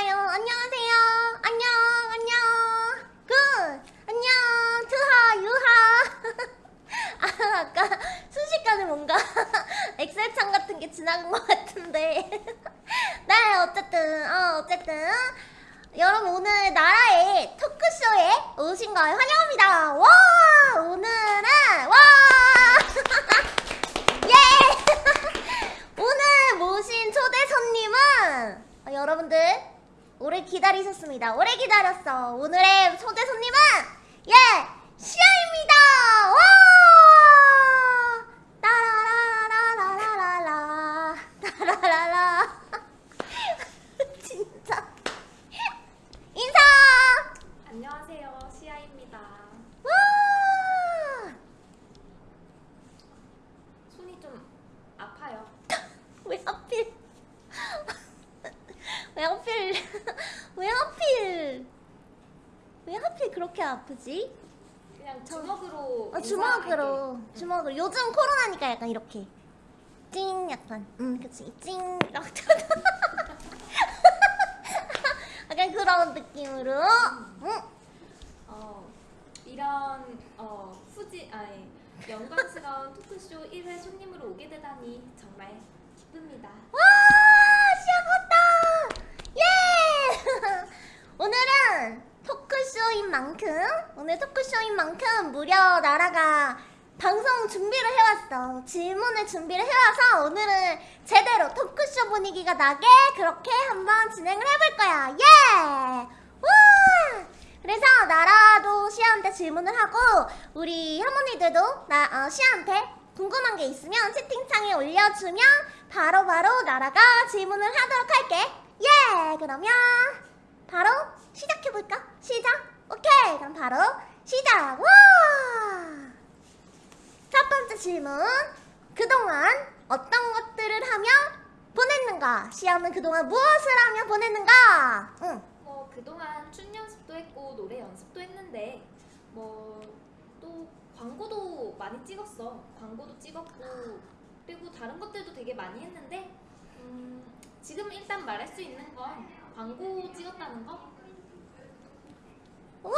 좋아요. 안녕하세요. 안녕, 안녕. Good. 안녕. 투하, 유하. 아, 아까 순식간에 뭔가 엑셀창 같은 게 지나간 것 같은데. 네, 어쨌든, 어, 어쨌든. 여러분, 오늘 나라의 토크쇼에 오신 걸 환영합니다. 와! 오늘은, 와! 예! 오늘 모신 초대 손님은 어, 여러분들 오래 기다리셨습니다. 오래 기다렸어. 오늘의 초대 손님은 예 시아입니다. 와! 따라라라라라라 따라라라 진짜 인사. 안녕하세요, 시아입니다. 와! 손이 좀 아파요. 왜 하필 왜 하필 왜 하필 왜 그렇게 아프지? 그냥 주먹으로. 어, 주먹으로. 주먹으로. 요즘 코로나니까 약간 이렇게. 찡 약간. 음 그치. 찡. 이렇게 약간 그런 느낌으로. 응. 어, 이런 어, 후지 아니 영광스러운 토크쇼 1회 손님으로 오게 되다니 정말 기쁩니다. 와 시작했다! 예! 오늘은 토크쇼인 만큼 오늘 토크쇼인 만큼 무려 나라가 방송 준비를 해왔어 질문을 준비를 해와서 오늘은 제대로 토크쇼 분위기가 나게 그렇게 한번 진행을 해볼 거야 예 와! 그래서 나라도 시아한테 질문을 하고 우리 할머니들도 나 어, 시아한테 궁금한 게 있으면 채팅창에 올려주면 바로바로 나라가 질문을 하도록 할게. 예! 그러면 바로 시작해볼까? 시작? 오케이! 그럼 바로 시작! 와! 첫 번째 질문. 그동안 어떤 것들을 하며 보냈는가? 시아는 그동안 무엇을 하며 보냈는가? 응. 뭐 그동안 춤 연습도 했고 노래 연습도 했는데 뭐 또 광고도 많이 찍었어. 광고도 찍었고 그리고 다른 것들도 되게 많이 했는데 음, 지금 일단 말할 수 있는 건 광고 찍었다는 거. 와!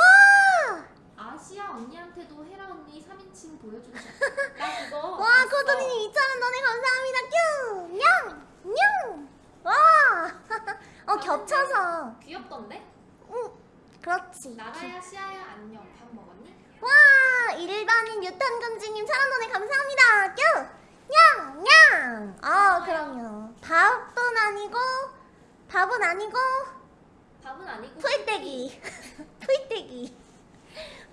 아시아 언니한테도 헤라 언니 3인칭 보여주고 싶어. 나 그거 와. 코도님 2,000원 너네 감사합니다. 뀨! 냥! 냥! 와! 어, 겹쳐서. 귀엽던데? 응, 그렇지. 나라야 시아야 안녕. 밥 먹었니? 와! 일반인 유탄금지님 1,000원 너네 감사합니다. 뀨! 냥! 냥! 아, 그럼요. 밥은 아니고, 밥은 아니고, 밥은 아니고 풀떼기. 풀떼기.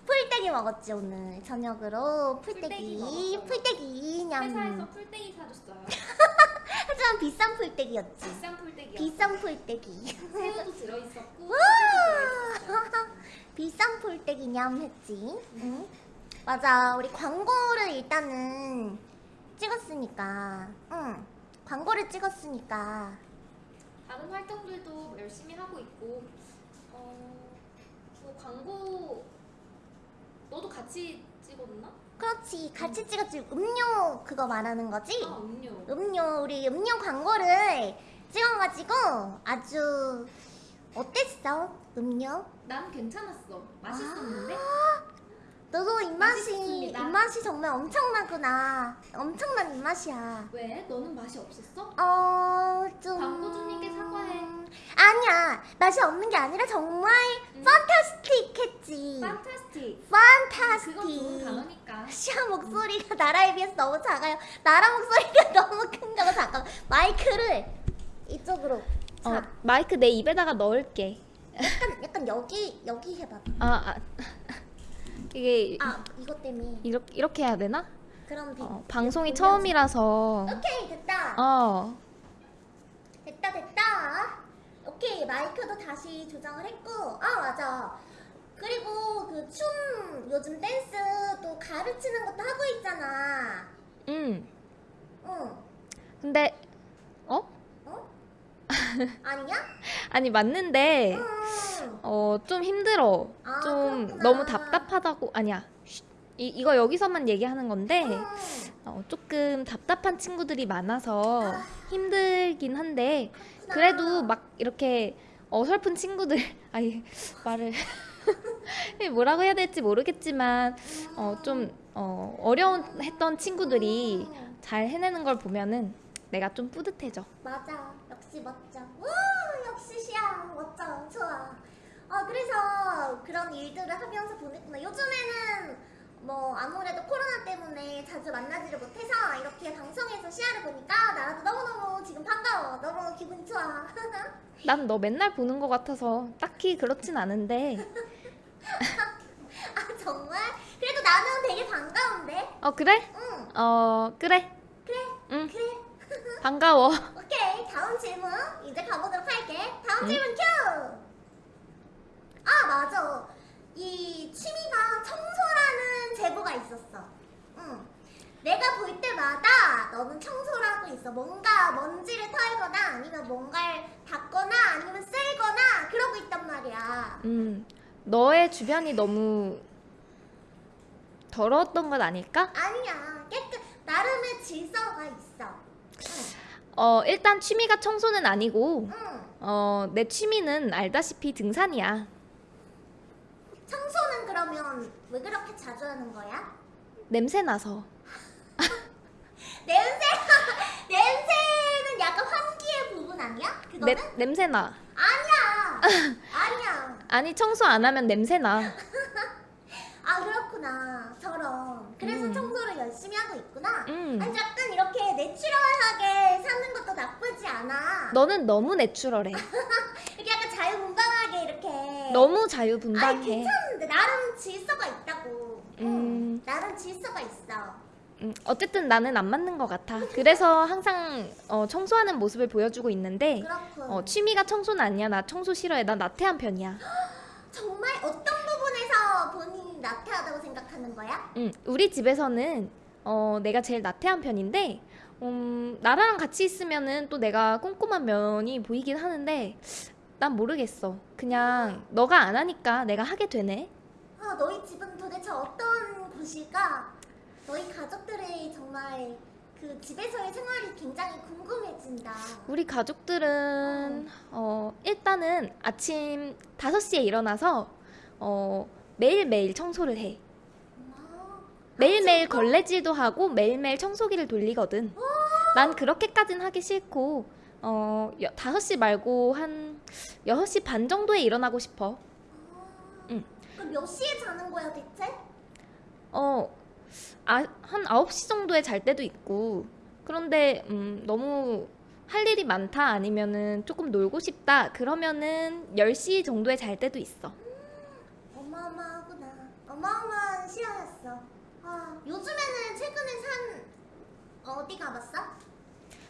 풀떼기 먹었지, 오늘. 저녁으로. 풀떼기 풀떼기. 냠. 회사에서 풀떼기 사줬어요. 하지만 비싼 풀떼기였지. 비싼 풀떼기. 비싼 풀떼기. 새우도 들어있었고. 비싼 풀떼기 냠 했지. 응? 맞아. 우리 광고를 일단은 찍었으니까. 응. 광고를 찍었으니까. 다른 활동들도 열심히 하고 있고 어, 뭐 광고 너도 같이 찍었나? 그렇지. 같이 찍었지. 음료 그거 말하는 거지? 아 음료. 음료 우리 음료 광고를 찍어가지고 아주 어땠어? 음료? 난 괜찮았어. 맛있었는데. 너도 입맛이 맛있습니다. 입맛이 정말 엄청나구나. 엄청난 입맛이야. 왜? 너는 맛이 없었어? 어, 좀. 광고주님께 사과해. 아니야. 맛이 없는 게 아니라 정말 음. 판타스틱 했지. 판타스틱. 판타스틱. 그건 좋은 단어니까. 시아 목소리가 나라에 비해서 너무 작아요. 나라 목소리가 너무 큰 거고 잠깐 마이크를 이쪽으로. 자, 어, 마이크 내 입에다가 넣을게. 약간 약간 여기 여기 해봐. 아, 아 이게 아 이것 때문에. 이렇게 이렇게 해야 되나? 그럼 비, 어, 방송이 처음이라서. 오케이 됐다. 어. 됐다 됐다. 오케이 마이크도 다시 조정을 했고. 아 맞아. 그리고 그 춤 요즘 댄스 또 가르치는 것도 하고 있잖아. 음. 응. 근데 어? 어? 아니냐? 아니 맞는데 응. 어좀 힘들어. 아, 좀 그렇구나. 너무 답답하다고 아니야. 쉿. 이 이거 여기서만 얘기하는 건데 응. 어, 조금 답답한 친구들이 많아서 아. 힘들긴 한데 그래도 막 이렇게 어설픈 친구들 아니 말을 뭐라고 해야 될지 모르겠지만 어, 좀 어, 어려운 했던 친구들이 음, 잘 해내는 걸 보면은 내가 좀 뿌듯해져. 맞아. 역시 멋져. 와, 역시 시야. 멋져. 좋아. 어, 그래서 그런 일들을 하면서 보냈구나. 요즘에는 뭐 아무래도 코로나 때문에 자주 만나지를 못해서 이렇게 방송에서 시야를 보니까 나도 너무너무 지금 반가워. 너무 기분이 좋아. 난 너 맨날 보는 것 같아서 딱히 그렇진 않은데 아, 정말? 그래도 나는 되게 반가운데? 어 그래? 응, 어 그래 그래. 응 그래. 반가워. 다음 질문 이제 가보도록 할게. 다음 응? 질문 큐! 아 맞아. 이 취미가 청소라는 제보가 있었어. 응. 내가 볼 때마다 너는 청소를 하고 있어. 뭔가 먼지를 털거나 아니면 뭔가를 닦거나 아니면 쓸거나 그러고 있단 말이야. 음 너의 주변이 너무 더러웠던 건 아닐까? 아니야. 깨끗 나름의 질서가 있어 어 일단 취미가 청소는 아니고 응 어내 취미는 알다시피 등산이야. 청소는 그러면 왜 그렇게 자주 하는 거야? 냄새 나서. 냄새 냄새는 약간 환기의 부분 아니야? 그거는? 내, 냄새 나. 아니야 아니야 아니 청소 안 하면 냄새 나. 아 그렇구나 저런 그래서 음. 청소를 열심히 하고 있구나 음. 아니 약간 이렇게 내추럴하게 사는 것도 나쁘지 않아 너는 너무 내추럴해. 이렇게 약간 자유분방하게 이렇게 너무 자유분방해. 괜찮은데 나름 질서가 있다고 응, 음. 나름 질서가 있어 음, 어쨌든 나는 안 맞는 것 같아. 그래서 항상 어, 청소하는 모습을 보여주고 있는데 어, 취미가 청소는 아니야. 나 청소 싫어해. 나 나태한 편이야. 정말 어떤 부분에서 본인 이 나태하다고 생각하는 거야? 음, 우리 집에서는 어, 내가 제일 나태한 편인데 음, 나랑 같이 있으면은 또 내가 꼼꼼한 면이 보이긴 하는데 난 모르겠어. 그냥 너가 안 하니까 내가 하게 되네. 아, 너희 집은 도대체 어떤 곳일까? 너희 가족들의 정말 그 집에서의 생활이 굉장히 궁금해진다. 우리 가족들은 어, 일단은 아침 5시에 일어나서 어, 매일매일 청소를 해. 아, 매일매일 걸레질도 하고 매일매일 청소기를 돌리거든. 난 그렇게까진 하기 싫고 어, 여- 5시 말고 한 6시 반 정도에 일어나고 싶어. 아, 응. 그럼 몇 시에 자는 거야 대체? 어, 아, 한 9시 정도에 잘 때도 있고 그런데 음, 너무 할 일이 많다 아니면은 조금 놀고 싶다 그러면은 10시 정도에 잘 때도 있어. 어마어마한 시야였어. 아, 요즘에는 최근에 산 어디 가봤어?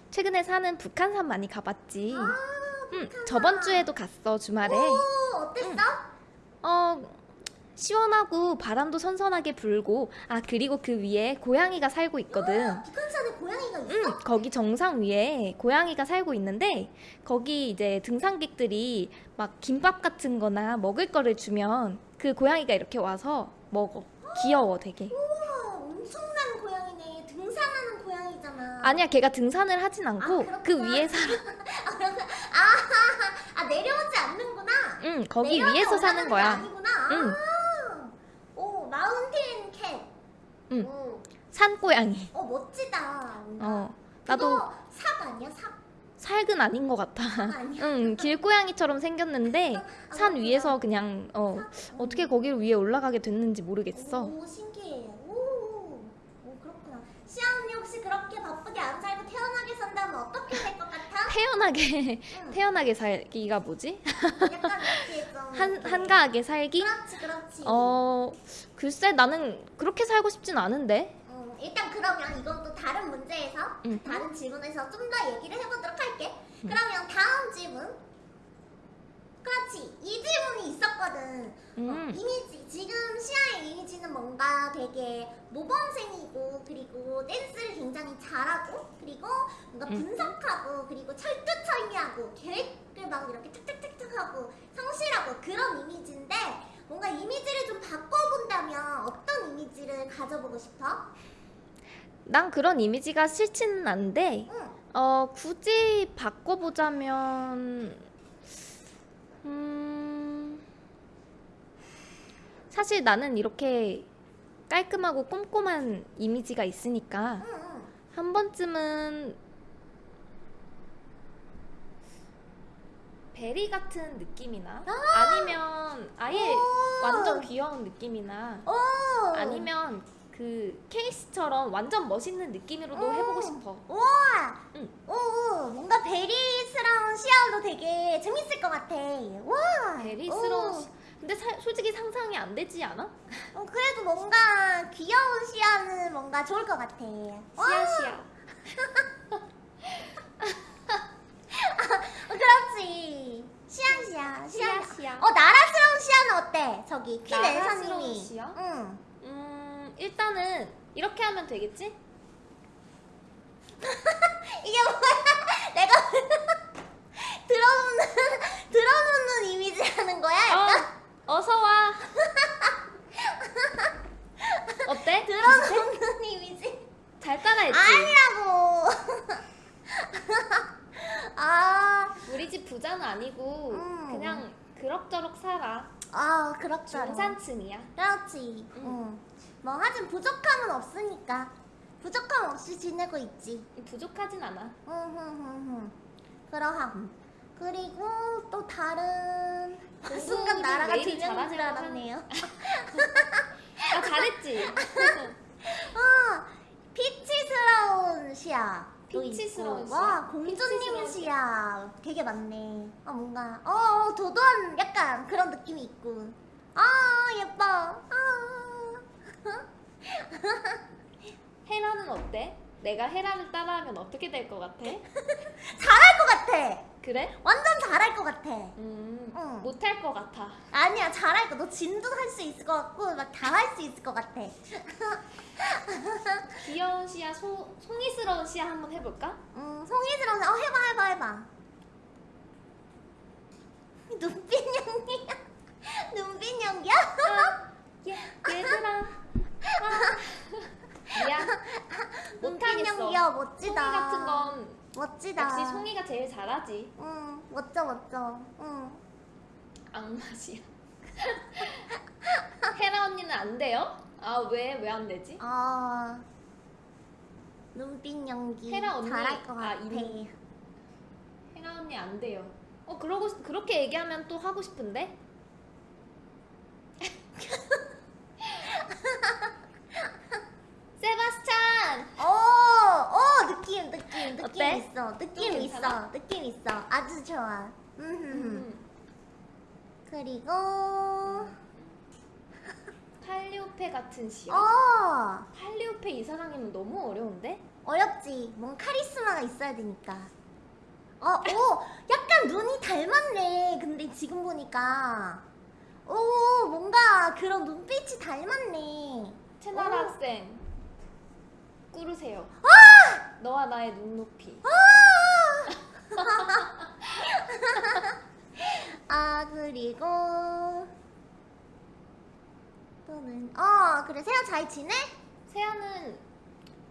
최근에 사는 북한산 많이 가봤지. 아, 응. 저번 주에도 갔어 주말에. 오, 어땠어? 어 시원하고 바람도 선선하게 불고 아 그리고 그 위에 고양이가 살고 있거든. 북한산에 고양이가 있어? 응, 거기 정상 위에 고양이가 살고 있는데 거기 이제 등산객들이 막 김밥 같은 거나 먹을 거를 주면 그 고양이가 이렇게 와서 먹어. 귀여워 되게. 우와, 엄청난 고양이네. 등산하는 고양이잖아. 아니야 걔가 등산을 하진 않고 아, 그. 위에 살아. 아, 아 내려오지 않는구나. 응, 거기 위에서 사는 거야. 아니구나. 응. 아, 오 마운틴 캣. 응. 오, 산고양이. 어 멋지다. 어. 나도 삽 아니야 삽? 살근 아닌 것 같아. 응, 길고양이처럼 생겼는데 아, 산. 위에서 그냥 어 삽? 어떻게 거기를 위에 올라가게 됐는지 모르겠어. 오 신기해. 오, 오 그렇구나. 시아 언니 혹시 그렇게 바쁘게 안 살고 태어나게 산다면 어떻게 될 것 같아? 태연하게 응. 태연하게 살기가 뭐지? 약간 한. 한가하게 살기? 그렇지 그렇지. 어 글쎄 나는 그렇게 살고 싶진 않은데. 음, 일단 그러면 이건 또 다른 문제에서 응. 다른 질문에서 좀 더 얘기를 해보도록 할게. 그러면 다음 질문. 그렇지. 이 질문이 있었거든. 어, 음. 이미지 지금 시아의 이미지는 뭔가 되게 모범생이고 그리고 댄스를 굉장히 잘하고 그리고 뭔가 음. 분석하고 그리고 철두철미하고 계획을 막 이렇게 탁탁탁탁 하고 성실하고 그런 이미지인데 뭔가 이미지를 좀 바꿔본다면 어떤 이미지를 가져보고 싶어? 난 그런 이미지가 싫지는 않은데 응. 어 굳이 바꿔보자면 음, 사실 나는 이렇게 깔끔하고 꼼꼼한 이미지가 있으니까 응, 응. 한 번쯤은 베리 같은 느낌이나 아 니면 아예 오. 완전 귀여운 느낌이나 오. 아니면 그 케이스처럼 완전 멋있는 느낌으로도 오. 해보고 싶어. 우와. 응. 오, 오, 뭔가 베리스러운 시야도 되게 재밌을 것 같아. 와. 베리스러운. 오. 시... 근데 사- 솔직히 상상이 안 되지 않아? 어, 그래도 뭔가 귀여운 시야는 뭔가 좋을 것 같아. 와. 시야 시야. 어, 그렇지. 시야시야. 시야. 시야 시야. 어 나라스러운 시야는 어때? 저기 퀸 나라스러운 엘사님이. 시야? 응. 음 일단은 이렇게 하면 되겠지? 이게 뭐야? 내가 들어놓는 들어놓는 이미지 하는 거야? 약간 어 어서 와. 어때? 들어놓는 이미지? 잘 따라했지? 아니라고. 아, 우리 집 부자는 아니고 음. 그냥 그럭저럭 살아. 아 그렇죠. 중산층이야. 그렇지. 응. 응. 뭐 하긴 부족함은 없으니까 부족함 없이 지내고 있지. 부족하진 않아. 응응응응. 그러함. 그리고 또 다른 공부를 순간 나라가 명인 줄 알았네요. 아 잘했지. 어, 피치스러운 시야. 또 피치스러운. 시야? 와, 공주님 시야. 되게 많네. 아, 뭔가, 어, 어, 도도한 약간 그런 느낌이 있고. 아, 예뻐. 아. 헤라는 어때? 내가 헤라를 따라하면 어떻게 될 것 같아? 잘할 것 같아. 그래? 완전 잘할 것 같아. 음, 응. 못할 것 같아. 아니야, 잘할 거. 너 진도 할 수 있을 것 같고, 막 다 할 수 있을 것 같아. 귀여운 시야, 소, 송이스러운 시야 한번 해볼까? 음, 송이스러운, 어, 해봐, 해봐, 해봐. 눈빛 연기야. 눈빛 연기야? 예, 얘들아. 아. 미안. 눈빛. 연기야, 송이 멋지다. 같은 건 멋지다. 역시 송이가 제일 잘하지. 응, 멋져, 멋져. 응. 악맛이야. 헤라 언니는 안 돼요? 아 왜 왜 안 되지? 아, 눈빛 연기. 헤라 언니, 잘할 것 아, 같아. 이- 헤라 언니 안 돼요. 어 그러고 그렇게 얘기하면 또 하고 싶은데? 세바스찬. 오, 오, 느낌, 느낌, 느낌 어때? 있어. 느낌 좀 있어. 느낌 있어. 아주 좋아. 음. 음. 그리고, 칼리오페 같은 시야. 어, 칼리오페 이 사장님은 너무 어려운데? 어렵지. 뭔 카리스마가 있어야 되니까. 어, 오, 약간 눈이 닮았네. 근데 지금 보니까. 오, 뭔가 그런 눈빛이 닮았네. 채나라 오. 학생 꾸르세요. 너와 나의 눈높이. 아, 그리고. 또는, 어, 그래. 세아 잘 지내? 세아는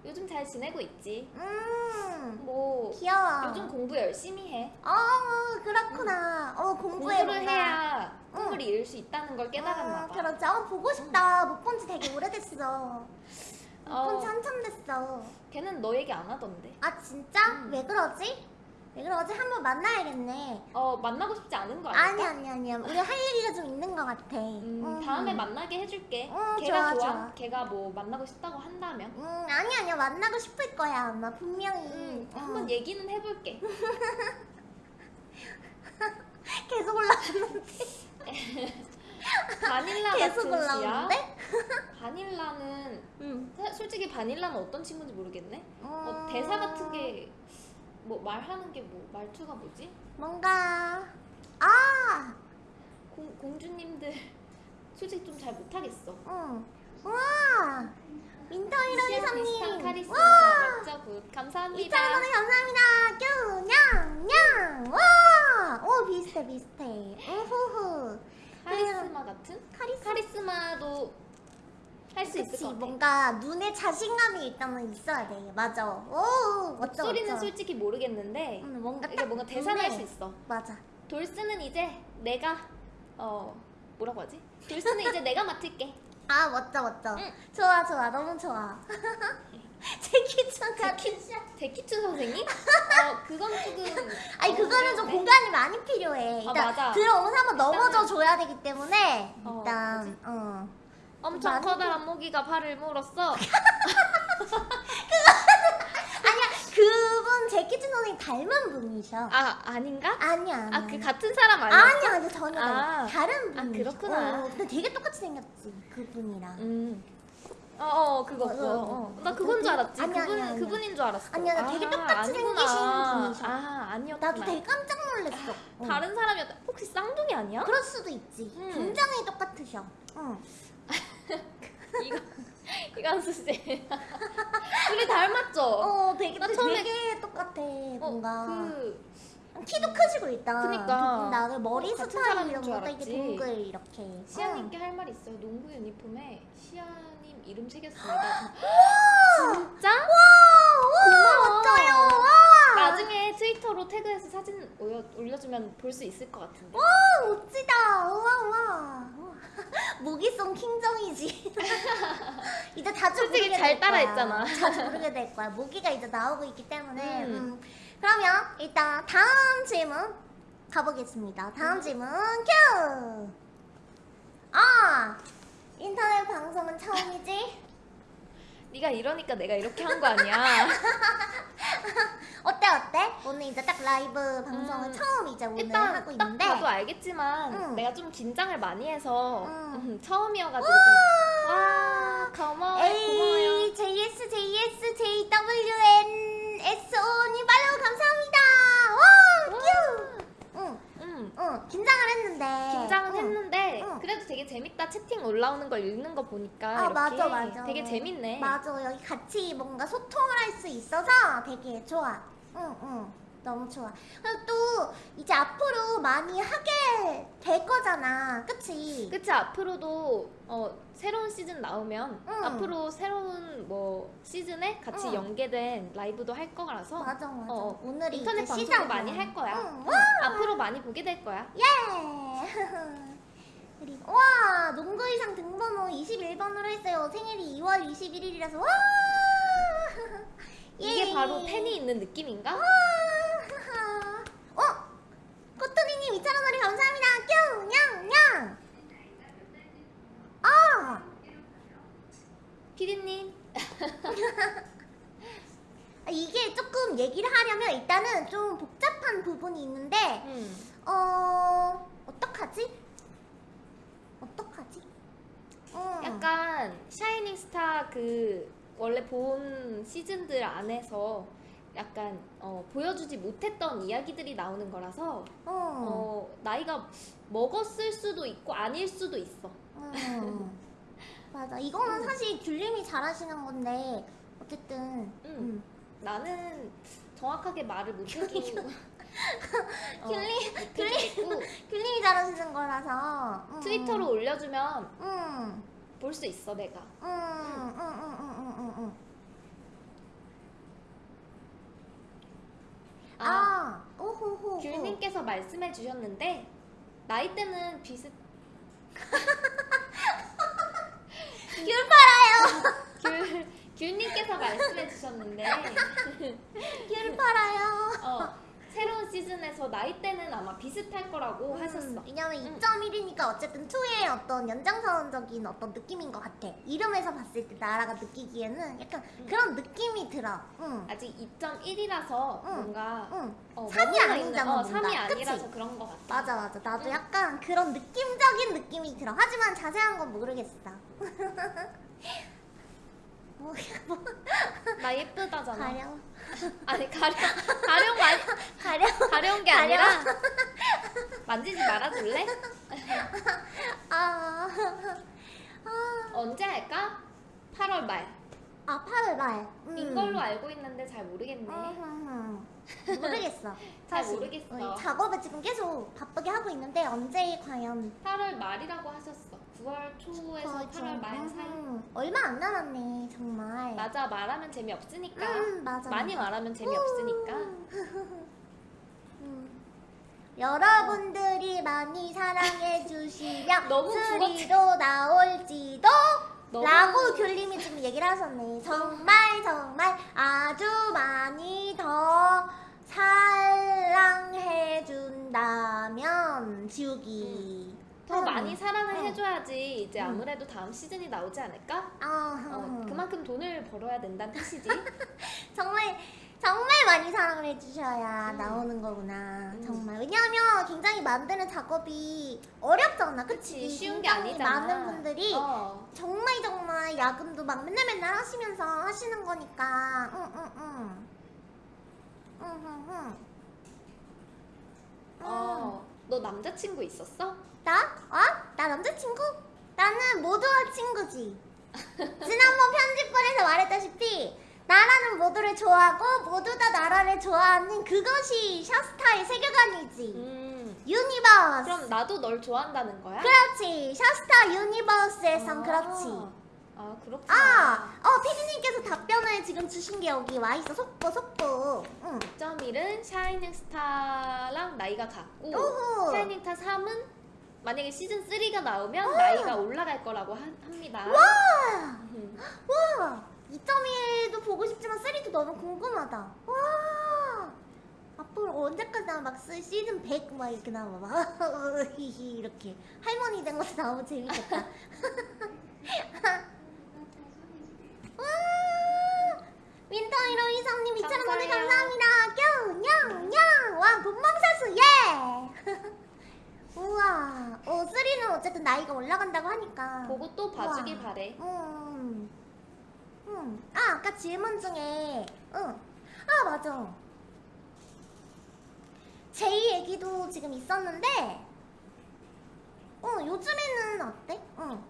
요즘 잘 지내고 있지. 음, 뭐 귀여워. 요즘 공부 열심히 해. 어, 그렇구나. 어, 공부해 공부를 뭔가. 해야 꿈을 응. 이룰 수 있다는 걸 깨달았나 어, 봐. 그렇지. 어, 보고 싶다. 못본 지 되게 오래됐어. 못본지 어, 한참 됐어. 걔는 너 얘기 안 하던데. 아, 진짜? 음. 왜 그러지? 왜 그러지? 한번 만나야겠네. 어 만나고 싶지 않은 거 아닐까? 아니, 아니, 아니야. 우리 할 얘기가 좀 있는 것 같아. 음, 음. 다음에 만나게 해줄게. 어, 걔가 좋아, 좋아. 걔가 뭐 만나고 싶다고 한다면 음, 아니, 아니야. 만나고 싶을 거야. 아마 분명히. 음, 어. 한번 얘기는 해볼게. 계속 올라가는데? 바닐라 계속. 올라오는데? 바닐라는 솔직히 바닐라는 어떤 친구인지 모르겠네. 어, 음, 대사 같은 게 뭐 말하는 게 뭐 말투가 뭐지? 뭔가 아, 공, 공주님들 솔직히 좀 잘 못하겠어. 응. 와, 민터 이런 시야 비슷한 이사님. 와, 맞죠? 굿. 감사합니다. 2,000원 원에 감사합니다. 뀨냥 와, 오 비슷해 비슷해. 우후후. 카리스마 같은? 카리스마. 카리스마도 할 수 있을 것 같아. 뭔가 눈에 자신감이 일단은 있어야 돼. 맞아. 오, 멋져 목소리는 멋져. 솔직히 모르겠는데 응, 뭔가 이게 딱 뭔가 대사를 할수 있어. 맞아. 돌스는 이제 내가 어 뭐라고 하지? 돌스는 이제 내가 맡을게. 아 멋져 멋져. 응. 좋아 좋아 너무 좋아. 제키춘 샷. 데키츠 선생님? 어 그건 조금 아니 그거는 좀? 공간이 많이 필요해. 일단 아, 맞아. 들어오면서 한번 넘어져 줘야 되기 때문에 어, 일단 어. 엄청 많이 커다란 모기가 팔을 물었어. 아니야 그분 제키춘 선생님 닮은 분이셔. 아 아닌가? 아니야 아니야. 아그 같은 사람 아니야? 아니야 아니야 전혀 아. 다른 아, 분이셔. 그렇구나. 어, 근데 되게 똑같이 생겼지 그분이랑. 음. 어, 어 그거 어, 그거. 어, 어. 어. 나 그건 줄 알았지. 아니야, 그분 아니야. 그분인 줄 알았어. 아니야, 나 되게 똑같이 아니구나. 생기신 분이셔. 아 아니었구나. 나도 되게 깜짝 놀랐어. 어. 다른 사람이었다. 혹시 쌍둥이 아니야? 그럴 수도 있지. 음. 굉장히 똑같으셔. 응. 이거 이간수 씨. 우리 닮았죠? 어, 되게 나 되게 처음에- 똑같아. 어, 뭔가 그 키도 크시고 일단. 그니까. 다 머리 어, 스타일 이런 것도 이게. 동글 이렇게. 시아님께 응. 할말 있어요. 농구 유니폼에 시아님 이름 새겼습니다. 진짜? 와, 와, 고마워. 멋져요. 와. 나중에 트위터로 태그해서 사진 올려, 올려주면 볼 수 있을 것 같은데. 와, 멋지다. 우와, 우와. 모기송 킹정이지. 이제 자주 솔직히 잘될 거야. 따라했잖아. 자주 부르게 될 거야. 모기가 이제 나오고 있기 때문에. 음. 음. 그러면 일단 다음 질문 가보겠습니다. 다음 질문 큐. 아, 인터넷 방송은 처음이지? 네가 이러니까 내가 이렇게 한 거 아니야. 어때 어때? 오늘 이제 딱 라이브 방송을 음, 처음 이제 오늘 일단 하고 딱 있는데. 봐도 알겠지만 응. 내가 좀 긴장을 많이 해서 응. 음, 처음이어가지고 좀 와, 고마워, 고마워요. A J S 긴장을 했는데. 긴장은 응. 했는데 응. 그래도 되게 재밌다 채팅 올라오는 걸 읽는 거 보니까 아 맞아 맞아. 되게 재밌네. 맞아 여기 같이 뭔가 소통을 할 수 있어서 되게 좋아. 응 응. 너무 좋아. 그리고 또 이제 앞으로 많이 하게 될 거잖아. 그치? 그치 앞으로도 어, 새로운 시즌 나오면 응. 앞으로 새로운 뭐 시즌에 같이 응. 연계된 라이브도 할 거라서 맞아 맞아. 어, 오늘이 인터넷 이제 방송도 시작이야. 많이 할 거야. 응. 응. 앞으로 많이 보게 될 거야. 예! 그리고 와 농구 의상 등번호 21번으로 했어요. 생일이 2월 21일이라서 와! 이게 예. 바로 팬이 있는 느낌인가? 와! 어? 코토니님 2,000원짜리 감사합니다. 뀨! 냥! 냥! 아! 피디님 아, 이게 조금 얘기를 하려면 일단은 좀 복잡한 부분이 있는데 음. 어... 어떡하지? 어떡하지? 어. 약간 샤이닝 스타 그 원래 본 시즌들 안에서 약간 어, 보여주지 못했던 이야기들이 나오는 거라서 어. 어, 나이가 먹었을 수도 있고 아닐 수도 있어. 음. 맞아. 이거는 사실 귤님이 잘하시는 건데 어쨌든 음. 음. 나는 정확하게 말을 못해도 어, 귤님 귤님이 잘하시는 거라서 음. 트위터로 올려주면 음. 볼수 있어 내가. 음. 음. 음. 음. 음. 음. 음. 아, 아. 오호호. 귤님께서 말씀해 주셨는데 나이대는 비슷. 귤 팔아요. 귤 귤님께서 말씀해 주셨는데 귤 팔아요. 어, 새로운 시즌에서 나이대는 아마 비슷할 거라고 하셨어. 음, 왜냐면 응. 2.1이니까 어쨌든 2의 어떤 연장선적인 어떤 느낌인 것 같아. 이름에서 봤을 때 나라가 느끼기에는 약간 응. 그런 느낌이 들어. 응. 아직 2.1이라서 응. 뭔가 응. 어, 3이 머물러 아니잖아, 있는- 어, 뭔가. 3이 그치? 아니라서 그런 거 같아. 맞아 맞아. 나도 응. 약간 그런 느낌적인 느낌이 들어. 하지만 자세한 건 모르겠어. 뭐, 뭐나 예쁘다잖아. 가령 아니 가령 가령 말 가령 가려운 게 가려. 아니라 만지지 말아줄래? 아, 아, 언제 할까? 8월 말. 아 8월 말. 음. 인 걸로 알고 있는데 잘 모르겠네. 음, 모르겠어. 잘. 모르겠어. 어, 작업을 지금 계속 바쁘게 하고 있는데 언제 과연 8월 말이라고 하셨어. 9월 초에서 그렇죠. 8월 말 사이. 음, 얼마 안 남았네 정말. 맞아 말하면 재미없으니까. 음, 맞아. 많이 맞아. 말하면 재미없으니까. 음. 여러분들이 많이 사랑해 주시면 너무 수리도 나올지도 너무- 라고 귤님이 지금 얘기를 하셨네 정말 정말 아주 많이 더 사랑해 준다면 지우기 더 음. 많이 사랑을 음. 해줘야지 이제 음. 아무래도 다음 시즌이 나오지 않을까? 아, 어, 그만큼 돈을 벌어야 된다는 뜻이지. 정말 정말 많이 사랑을 해주셔야 음. 나오는 거구나. 음. 정말 왜냐하면 굉장히 만드는 작업이 어렵잖아, 그치? 그치 쉬운 게 아니잖아. 많은 분들이 어. 정말 정말 야근도 막 맨날 맨날 하시면서 하시는 거니까. 응, 응, 응. 응, 응, 응. 어. 너 남자친구 있었어? 나? 어? 나 남자친구? 나는 모두와 친구지. 지난번 편집본에서 말했다시피 나라는 모두를 좋아하고 모두 다 나라를 좋아하는 그것이 샤스타의 세계관이지. 음. Universe. 그럼 나도 널 좋아한다는 거야? 그렇지. 샤스타 universe에선 아. 그렇지. 아 그렇구나. 아, 어 피디님께서 답변을 지금 주신 게 여기 와 있어. 속보, 속보. 응. 6.1은 샤이닝 스타랑 나이가 같고 오호. 샤이닝 스타 3은 만약에 시즌 3가 나오면 나이가 올라갈 거라고 하- 합니다. 와, 음. 와. 2.1도 보고 싶지만 3도 너무 궁금하다. 와. 앞으로 언제까지 막 쓰- 시즌 100 막 이렇게 나와 막 이렇게 할머니 된 것도 너무 재밌겠다. 와 윈터 1호 이사님 2,000원 오늘 감사해요. 감사합니다. 뀨뀨뀨 와 본방사수 예. 우와 어 3는 어쨌든 나이가 올라간다고 하니까 보고 또 봐주길 우와. 바래. 음. 음. 아, 아까 질문 중에, 응. 아, 맞아. 제이 얘기도 지금 있었는데, 어, 요즘에는 어때? 응.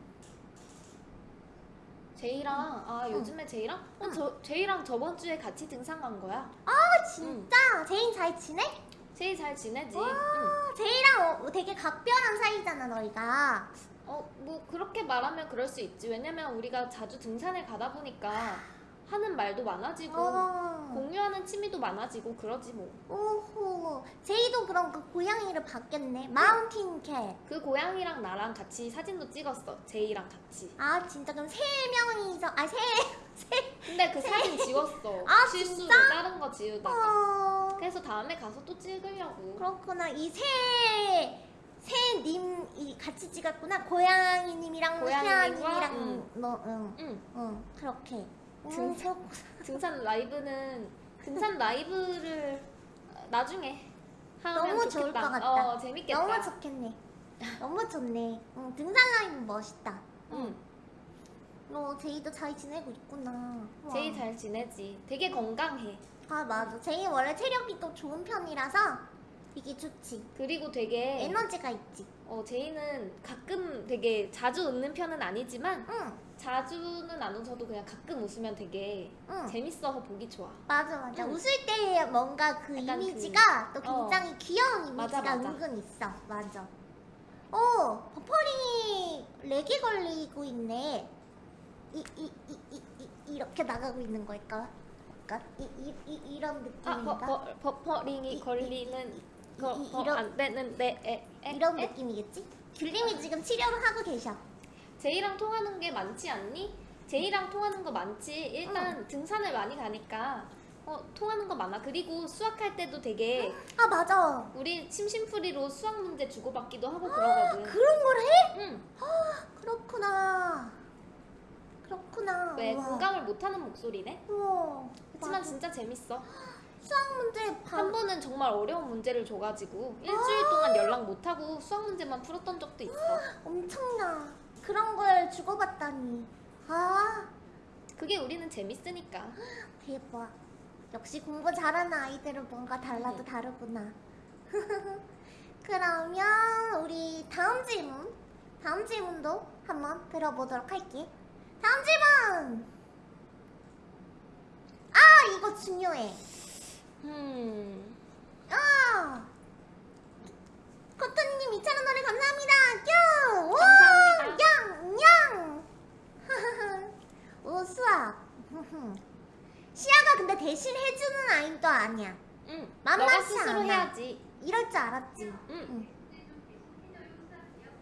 제이랑 아 요즘에 제이랑 어, 응. 저 제이랑 저번 주에 같이 등산 간 거야. 아, 진짜? 제이 잘 지내? 제이 잘 지내지? 응. 아, 제이랑 어, 되게 각별한 사이잖아, 너희가. 어 뭐 그렇게 말하면 그럴 수 있지. 왜냐면 우리가 자주 등산을 가다 보니까 하는 말도 많아지고 어. 공유하는 취미도 많아지고 그러지 뭐. 오호. 제이도 그럼 그 고양이를 봤겠네. Mountain cat. 그 고양이랑 나랑 같이 사진도 찍었어. 제이랑 같이. 아, 진짜 그럼 세 명이서, 아, 세, 세. 근데 그 사진 지웠어. 아, 실수로 진짜? 다른 거 지우다가. 어. 그래서 다음에 가서 또 찍으려고. 그렇구나. 이 세, 세님이 같이 찍었구나. 고양이님이랑 고양이님과, 세아님이랑 응. 뭐, 응, 응. 응, 그렇게. 등- 응, 그렇구나. 등산 라이브는 등산 라이브를 나중에 하면 너무 좋겠다. 좋을 것 같다. 어 재밌겠다. 너무 좋겠네. 너무 좋네. 응, 등산 라인 멋있다. 응. 너 제이도 잘 지내고 있구나. 와. 제이 잘 지내지. 되게 건강해. 아 맞아. 제이 원래 체력이 또 좋은 편이라서 되게 좋지. 그리고 되게 에너지가 있지. 어 제이는 가끔 되게 자주 웃는 편은 아니지만 응, 자주는 안 웃어도 그냥 가끔 웃으면 되게 응. 재밌어서 보기 좋아. 맞아 맞아 응. 웃을 때 뭔가 그 약간 이미지가 또 어. 굉장히 귀여운 맞아, 이미지가 맞아. 은근 있어 맞아 오 버퍼링이 lag이 걸리고 있네 이 이 이 이 이, 이렇게 나가고 있는 걸까? 약간 이, 이, 이, 이런 아 느낌인가? 버, 버, 버퍼링이 이- 걸리는 이- 거 이- 거 이런- 안 되는데 에, 에, 이런 에? 느낌이겠지? 귤님이 지금 치료를 하고 계셔 제이랑 통하는 게 많지 않니? 제이랑 통하는 거 많지. 일단 등산을 많이 가니까 어, 통하는 거 많아. 그리고 수학할 때도 되게 아 맞아 우리 심심풀이로 수학 문제 주고받기도 하고 그러거든. 그런 걸 해? 응. 그렇구나 그렇구나 왜 우와. 공감을 못하는 목소리네? 우와 그렇지만 맞아. 진짜 재밌어. 수학 문제 바... 한 번은 정말 어려운 문제를 줘가지고 일주일 동안 연락 못하고 수학 문제만 풀었던 적도 있어. 엄청나. 그런 걸 주고받다니. 아, 그게 우리는 재밌으니까. 대박. 역시 공부 잘하는 아이들은 뭔가 달라도 응. 다르구나. 그러면 우리 다음 질문, 다음 질문도 한번 들어보도록 할게. 다음 질문! 아, 이거 중요해. 음. 아! 코토님 2,000원 노래 감사합니다. 뀨! 와! 감사합니다. 양! 양! 오, 수학. 시아가 근데 대신 해주는 아이도 아니야. 응. 만만치 스스로 않아. 해야지. 이럴 줄 알았지. 응.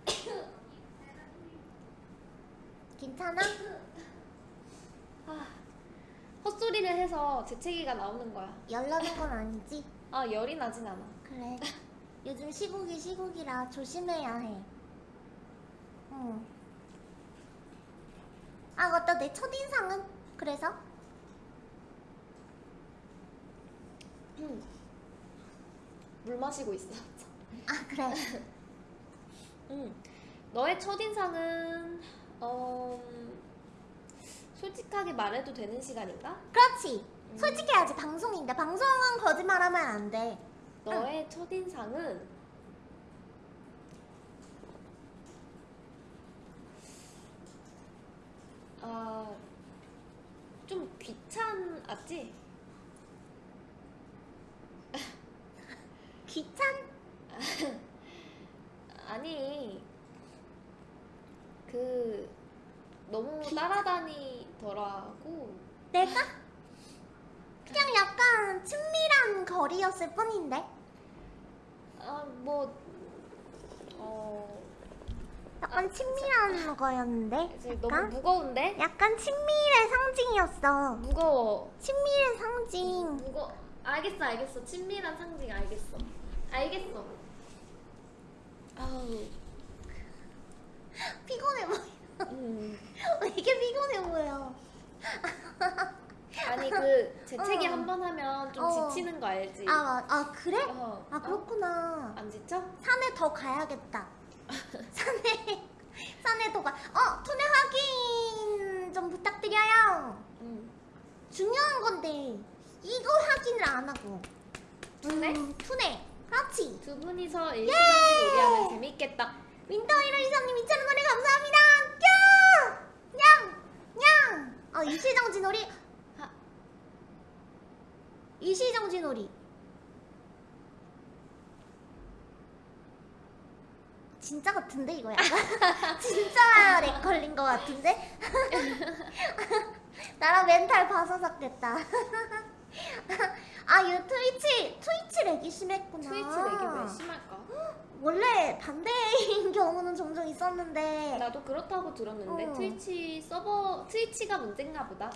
괜찮아? 아, 헛소리를 해서 재채기가 나오는 거야. 열나는 건 아니지? 아 열이 나진 않아. 그래. 요즘 시국이 시국이라 조심해야 해. 응. 아, 맞다. 내 첫인상은? 그래서? 응. 물 마시고 있어. 아, 그래. 응. 너의 첫인상은 어 음, 솔직하게 말해도 되는 시간인가? 그렇지. 음. 솔직해야지. 방송인데. 방송은 거짓말하면 안 돼. 너의 첫인상은 아좀 귀찮았지? 귀찮? 아니 그 너무 따라다니 더라고. 내가? 그냥 약간 친밀한 거리였을 뿐인데. 아뭐 어. 약간 친밀한 거였는데. 너무 약간? 무거운데? 약간 친밀의 상징이었어. 무거워. 친밀의 상징. 무거. 알겠어, 알겠어. 친밀한 상징 알겠어. 알겠어. 아우. 피곤해 보여. 음. 왜 이렇게 피곤해 보여? 아니 그 재채기 어. 한번 하면 좀 어. 지치는 거 알지? 아, 마- 아 그래? 어. 아 그렇구나. 안 지쳐? 산에 더 가야겠다. 산에 산에 더 가. 어 투네 확인 좀 부탁드려요. 응. 중요한 건데 이거 확인을 안 하고. 투네? 음, 투네. 그렇지. 두 분이서 일시정지 놀이하면 재밌겠다. 윈터 1호 이사님 2,000원 거래 감사합니다. 뀨! 냥! 냥! 어 일시정지 놀이. 하. 일시정지 놀이. 진짜 같은데 이거 약간 진짜 lag 걸린 것 같은데 나랑 멘탈 바사삭 됐다 아이 트위치 트위치 lag이 심했구나 트위치 lag이 왜 심할까? 원래 반대인 경우는 종종 있었는데 나도 그렇다고 들었는데 어. 트위치 서버 트위치가 문제인가 보다.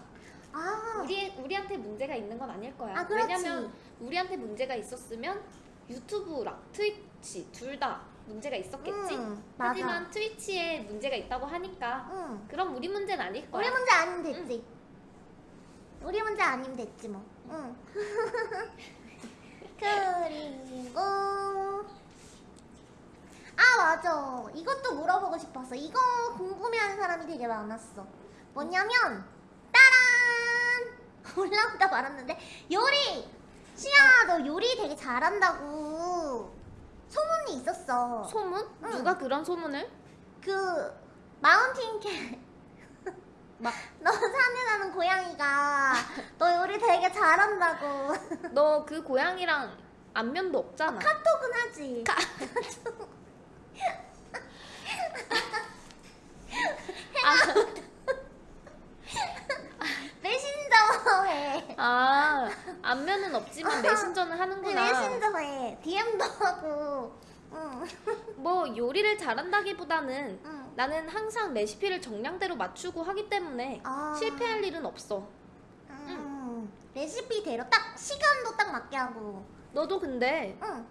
아 우리 우리한테 문제가 있는 건 아닐 거야. 아. 왜냐면 우리한테 문제가 있었으면 유튜브랑 트위치 둘 다 문제가 있었겠지. 응, 맞아. 하지만 트위치에 문제가 있다고 하니까 응. 그럼 우리 문제는 아닐 거야. 우리 문제 아니면 됐지. 우리 문제 아니면 됐지 뭐. 응. 그리고 아 맞아. 이것도 물어보고 싶었어. 이거 궁금해하는 사람이 되게 많았어. 뭐냐면 따란 올라오다 말았는데 요리 시아 너 요리 되게 잘한다고 소문이 있었어. 소문? 응. 누가 그런 소문을? 그 마운틴 캣. 막 너 산에 사는 고양이가 너 요리 되게 잘한다고. 너 그 고양이랑 안면도 없잖아. 카톡은 하지. 메신저 해. 아 안면은 없지만 메신저는 하는구나. 메신저 해. DM도 하고 응. 뭐 요리를 잘한다기보다는 응. 나는 항상 레시피를 정량대로 맞추고 하기 때문에 아. 실패할 일은 없어. 음. 레시피대로 딱 시간도 딱 맞게 하고 너도 근데 응.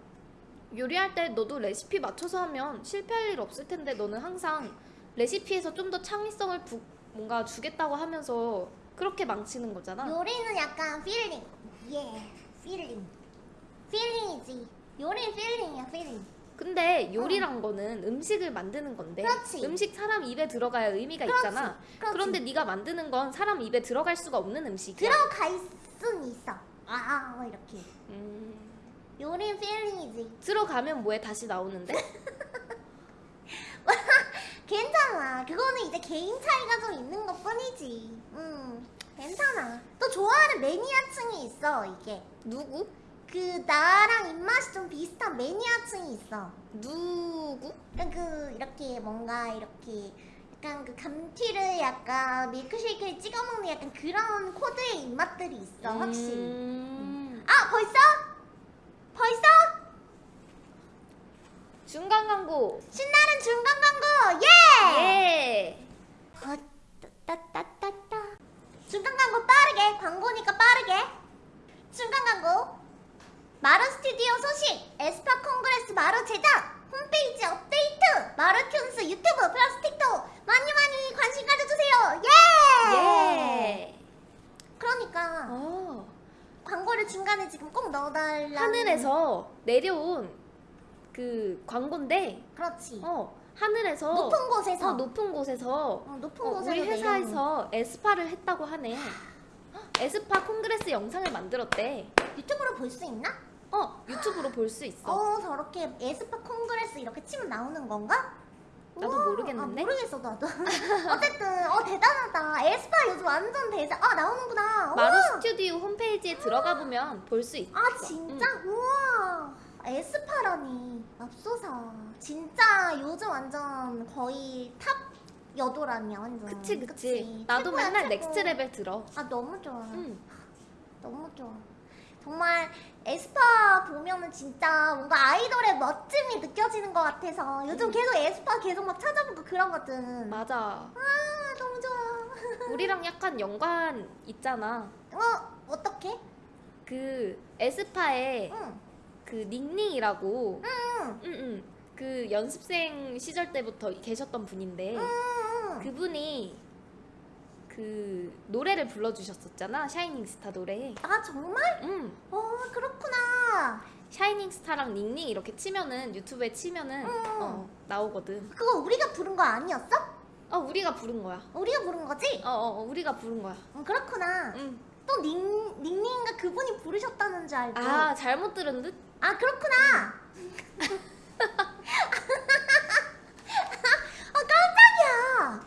요리할 때 너도 레시피 맞춰서 하면 실패할 일 없을 텐데 너는 항상 레시피에서 좀 더 창의성을 부, 뭔가 주겠다고 하면서 그렇게 망치는 거잖아. 요리는 약간 feeling. 예, feeling. Feeling이지. 요리는 feeling이야, feeling. 근데 요리란 거는 음식을 만드는 건데 어. 그렇지. 음식 사람 입에 들어가야 의미가 그렇지, 있잖아. 그렇지. 그런데 네가 만드는 건 사람 입에 들어갈 수가 없는 음식이야. 들어가 있은 있어. 아, 뭐 이렇게. 음, 요리는 feeling이지. 들어가면 뭐해 다시 나오는데? 괜찮아. 그거는 이제 개인 차이가 좀 있는 것 뿐이지. 음, 괜찮아. 또 좋아하는 매니아층이 있어, 이게. 누구? 그 나랑 입맛이 좀 비슷한 매니아층이 있어 누구? 약간 그 이렇게 뭔가 이렇게 약간 그 감튀를 약간 밀크쉐이크를 찍어 먹는 약간 그런 코드의 입맛들이 있어 확실히 음... 아 벌써? 벌써? 중간 광고 신나는 중간 광고 예! 예! 어, 따따따따 중간 광고 빠르게 광고니까 빠르게 중간 광고 마루 스튜디오 소식 에스파 콩그레스 마루 제작 홈페이지 업데이트 마루튠스 유튜브 플라스틱도 많이 많이 관심 가져주세요 예! 예. 그러니까 어. 광고를 중간에 지금 꼭 넣어달라 하늘에서 내려온 그 광고인데 그렇지 어 하늘에서 높은 곳에서 어, 높은 곳에서 어, 높은 어, 곳에서 우리. 회사에서 에스파를 했다고 하네. 에스파 Congress 영상을 만들었대. 유튜브로 볼 수 있나? 어 유튜브로 볼 수 있어. 어 저렇게 에스파 Congress 이렇게 치면 나오는 건가? 나도 우와, 모르겠는데? 아, 모르겠어 나도 어쨌든 어 대단하다 에스파 요즘 완전 대세 아 나오는구나 마루 우와. 스튜디오 홈페이지에 들어가 보면 볼 수 있어. 아 진짜? 우와 에스파라니 맙소사 진짜 요즘 완전 거의 top 여돌이라니 완전 그치 그치. 나도 최고야, 맨날 최고. Next Level 들어. 아 너무 좋아 응. 너무 좋아. 정말 에스파 보면은 진짜 뭔가 아이돌의 멋짐이 느껴지는 것 같아서 요즘 음. 계속 에스파 계속 막 찾아보고 그러거든. 맞아. 아 너무 좋아. 우리랑 약간 연관 있잖아. 어 어떻게? 그 에스파에 응. 그 닝닝이라고 응. 응 응 그 연습생 시절 때부터 계셨던 분인데 응. 그분이 그 노래를 불러주셨었잖아 Shining Star 노래. 아 정말? 응. 어 그렇구나. Shining Star랑 닝닝 이렇게 치면은 유튜브에 치면은 응. 어, 나오거든. 그거 우리가 부른 거 아니었어? 어 우리가 부른 거야. 우리가 부른 거지? 어, 어, 어 우리가 부른 거야. 응 그렇구나. 응. 또 닝, 닝닝인가 그분이 부르셨다는 줄 알고. 아 잘못 들은 듯. 아 그렇구나. 아 깜짝이야.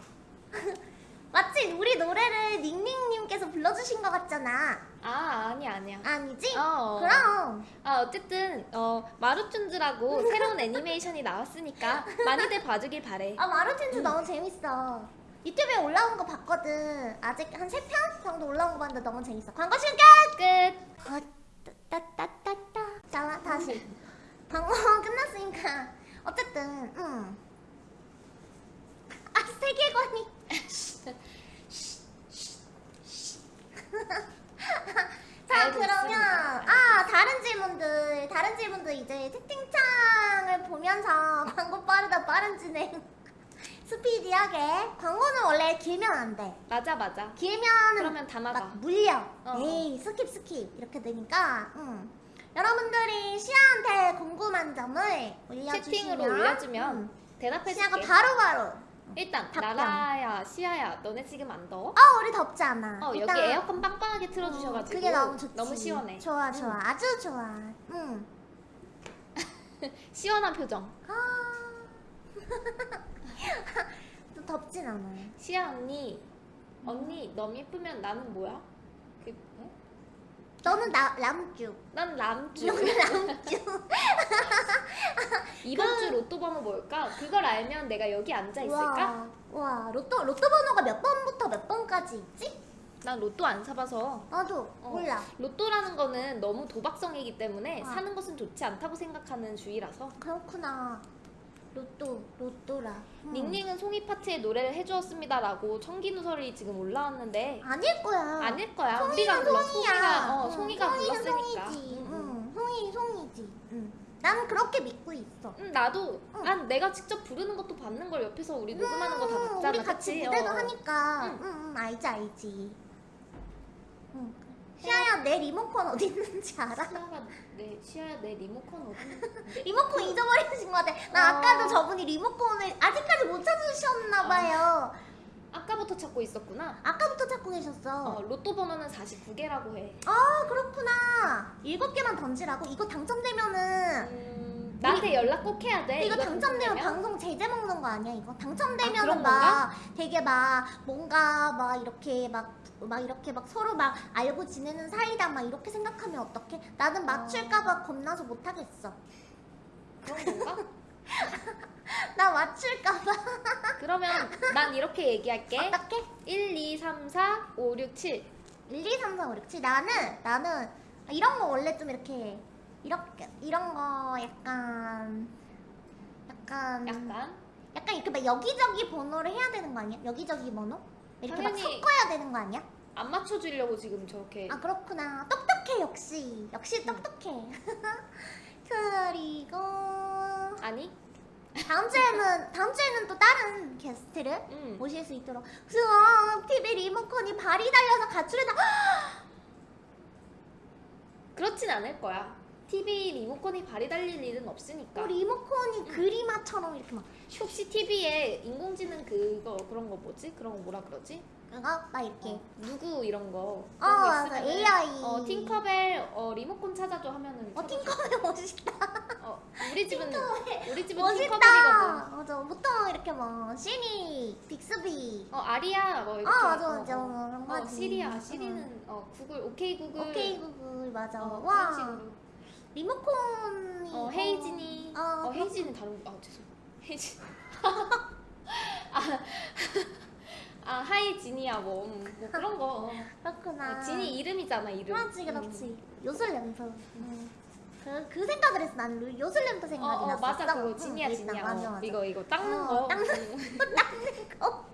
마치 우리 노래를 닝닝님께서 불러주신 것 같잖아. 아 아니야 아니야. 아니지? 어, 어. 그럼. 아 어쨌든 어 마루튠즈라고 새로운 애니메이션이 나왔으니까 많이들 봐주길 바래. 아 마루틴즈 응. 너무 재밌어. 유튜브에 올라온 거 봤거든. 아직 한 세 편 정도 올라온 거 봤는데 너무 재밌어. 광고 시간 끝. 끝. 어, 따따따따따. 자 다시. 광고 끝났으니까 어쨌든 음. 아 세계관이. 자 그러면. 아 다른 질문들 다른 질문들 이제 채팅창을 보면서 광고 빠르다 빠른 진행 스피디하게 광고는 원래 길면 안 돼. 맞아 맞아. 길면은 그러면 다 나가. 막 물려. 어. 에이 skip skip 이렇게 되니까. 음. 여러분들이 시아한테 궁금한 점을 올려주시면 채팅으로 올려주면 음, 대답해 시아가. 바로바로. 일단 답변. 나라야 시아야 너네 지금 안 더워? 아 우리 덥지 않아. 어 여기 에어컨 빵빵하게 틀어주셔가지고 음, 그게 너무 좋지. 너무 시원해. 좋아 좋아 음. 아주 좋아. 응. 시원한 표정. 아. 또 덥진 않아. 시아 언니 언니 너무 예쁘면 나는 뭐야? 그, 어? 너는 나 람쭈. 난 람주. 너는 람쭈. 이번 주 로또 번호 뭘까? 그걸 알면 내가 여기 앉아 있을까? 와, 와 로또 로또 번호가 몇 번부터 몇 번까지 있지? 난 로또 안 사봐서 나도 어. 몰라. 로또라는 거는 너무 도박성이기 때문에 아. 사는 것은 좋지 않다고 생각하는 주의라서 그렇구나. 로또 로또라. 음. 닝닝은 송이 파트에 노래를 해주었습니다 라고 천기누설이 지금 올라왔는데 아닐 거야. 아닐 거야. 송이는 우리가 불러 송이야. 송이가 어, 응, 송이가 송이는 불렀으니까. 송이지. 응, 응. 응, 송이 송이지. 응. 난 그렇게 믿고 있어. 응, 나도 응. 난 내가 직접 부르는 것도 받는 걸 옆에서 우리 녹음하는 거다 음, 봤잖아. 우리 같이? 무대도 어. 하니까. 응. 응, 응, 알지 알지. 응. 시아야 내 리모컨 어디 있는지 알아? 시아가 내 시아야 내 리모컨 어디? 리모컨 잊어버리신 것 같아. 나 어. 아까도 저분이 리모컨을 아직까지 못 찾으셨나 봐요. 아까부터 찾고 있었구나. 아까부터 찾고 계셨어. 어, 로또 번호는 49개라고 해. 아 그렇구나. 일곱 개만 던지라고? 이거 당첨되면은 음, 나한테 연락 꼭 해야 돼. 이거 당첨되면 당첨되면? 방송 제재 먹는 거 아니야 이거? 아, 당첨되면은 그런 막 되게 막 뭔가 막 이렇게 막 막 이렇게 막 서로 막 알고 지내는 사이다 막 이렇게 생각하면 어떡해? 나는 맞출까봐 겁나서 못 하겠어. 그런 건가? 나 맞출까봐. 그러면 난 이렇게 얘기할게. 어떡해? 1, 2, 3, 4, 5, 6, 7. 1, 2, 3, 4, 5, 6, 7. 나는 나는 이런 거 원래 좀 이렇게 이렇게 이런 거 약간 약간 약간 약간 이렇게 막 여기저기 번호를 해야 되는 거 아니야? 여기저기 번호? 이렇게 막 섞어야 되는 거 아니야? 안 맞춰주려고 지금 저렇게 아 그렇구나 똑똑해 역시 역시 똑똑해 그리고 아니? 다음 주에는 다음 주에는 또 다른 게스트를 응. 모실 수 있도록 수아 TV 리모컨이 발이 달려서 가출해다 그렇진 않을 거야. TV 리모컨이 발이 달릴 일은 없으니까. 뭐 리모컨이 그림화처럼 이렇게 막 혹시 TV에 인공지능 그거 그런 거 뭐지? 그런 거 뭐라 그러지? 그거 막 이렇게 어, 누구 이런 거. 어거 맞아 AI 어 팅커벨 어 리모컨 찾아줘 하면은 어. 팅커벨 멋있다 어 우리 집은 우리 집은 멋있다 팅커벨이거든. 맞아 보통 이렇게 뭐 시니 빅스비 어 아리야 뭐아 이렇게. 맞아 어, 맞아 어. 그런 어 거지 시리야 시리는 어 구글 오케이 구글. 오케이 구글 맞아 어, 와. 리모컨이 어 헤이지니. 어, 어. 헤이진은 다른 거. 아 죄송. 헤이진. 아, 아 hi 지니야 뭐, 음, 뭐 그런 거. 어. 그렇구나 어, 진이 이름이잖아 이름. 그렇지 그렇지 요술램프 음. 그, 그 생각을 했어 난 루- 요술램프 어, 생각이 어 났었어 맞아 그거 응, 진이야 일단, 진이야. 맞아 어, 맞아 이거 이거 닦는 어, 거. 닦는 음. 거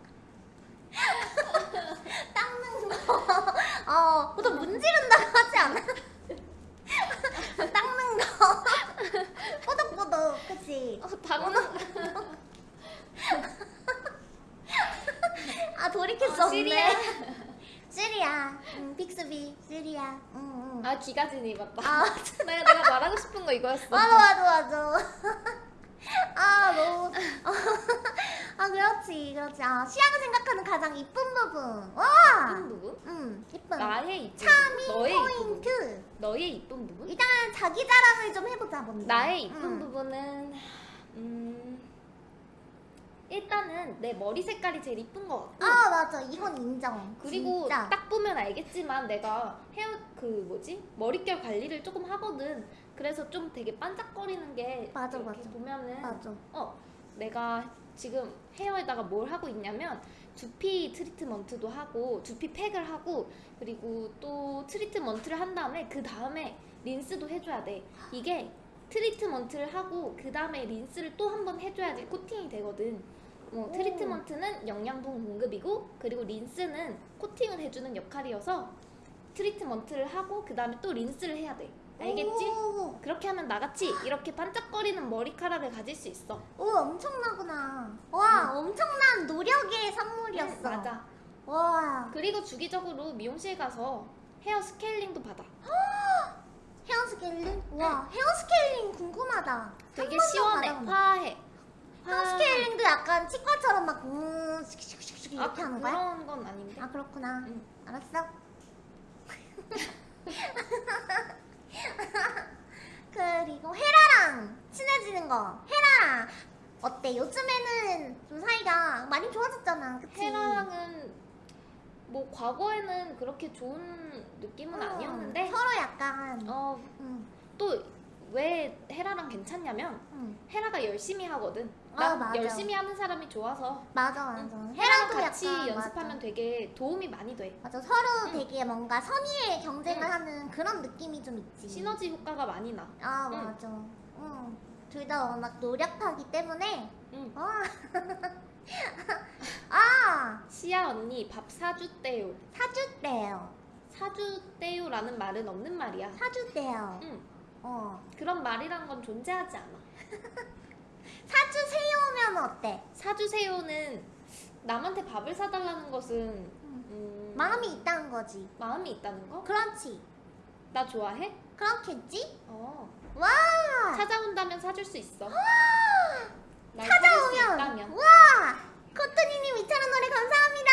닦는 거 어, 보통 문지른다고 하지 않아? 닦는 거 뽀득뽀득 그치? 어, 닦는 아 돌이킬 수 어, 없네. 시리야 응, 빅스비 시리야 응, 응. 아 기가진이 맞다. 아 내가 내가 말하고 싶은 거 이거였어. 맞아 맞아 맞아 아 너무 아 그렇지 그렇지 아 시아가 생각하는 가장 이쁜 부분 와 이쁜 부분? 음, 이쁜 나의 부분. 너의. 포인트 너의 이쁜 부분? 일단 자기 자랑을 좀 해보자 먼저 나의 이쁜 음. 부분은 음 일단은 내 머리 색깔이 제일 이쁜 것 같고 아 맞아 이건 인정 그리고 진짜. 딱 보면 알겠지만 내가 헤어 그 뭐지 머릿결 관리를 조금 하거든 그래서 좀 되게 반짝거리는 게 맞아, 이렇게 맞아. 보면은 맞아 어 내가 지금 헤어에다가 뭘 하고 있냐면 두피 트리트먼트도 하고 두피 팩을 하고 그리고 또 트리트먼트를 한 다음에 그 다음에 린스도 해줘야 돼. 이게 트리트먼트를 하고 그 다음에 린스를 또 한 번 해줘야지 코팅이 되거든. 뭐 오. 트리트먼트는 영양분 공급이고 그리고 린스는 코팅을 해주는 역할이어서 트리트먼트를 하고 그 다음에 또 린스를 해야 돼 알겠지? 오, 그렇게 하면 나같이 이렇게 반짝거리는 머리카락을 가질 수 있어 오 엄청나구나 와 엄청난 노력의 선물이었어 응, 맞아. 와 그리고 주기적으로 미용실 가서 헤어 스케일링도 받아. 헤어 스케일링? 와 헤어 스케일링 궁금하다 되게 시원해. 화해. 헤어 스케일링도 약간 치과처럼 막 음, 슉슉슉슉 아, 이렇게 하는 거야? 그런 건 아닌데. 아 그렇구나 응. 알았어 그리고 헤라랑 친해지는 거 헤라랑 어때? 요즘에는 좀 사이가 많이 좋아졌잖아 그치? 헤라랑은 뭐 과거에는 그렇게 좋은 느낌은 어, 아니었는데 서로 약간 어 응, 또왜 헤라랑 괜찮냐면 응. 헤라가 열심히 하거든. 아, 난 맞아. 열심히 하는 사람이 좋아서 맞아 맞아 헤라랑 헤라도 같이 약간 연습하면 맞아. 되게 도움이 많이 돼. 맞아 서로 응. 되게 뭔가 선의의 경쟁을 응. 하는 그런 느낌이 좀 있지 시너지 효과가 많이 나. 아 응. 맞아 응. 둘 다 워낙 노력하기 때문에 응. 아, 아 시아 언니 밥 사주대요. 사주대요 사주대요라는 말은 없는 말이야. 사주대요 응. 어 그런 말이란 건 존재하지 않아. 사주세요면 어때? 사주세요는 남한테 밥을 사달라는 것은 음, 마음이 있다는 거지 마음이 있다는 거? 그렇지 나 좋아해? 그렇겠지? 어. 와 찾아온다면 사줄 수 있어. 날 찾아오면. 와 코트니님 2,000원 노래 감사합니다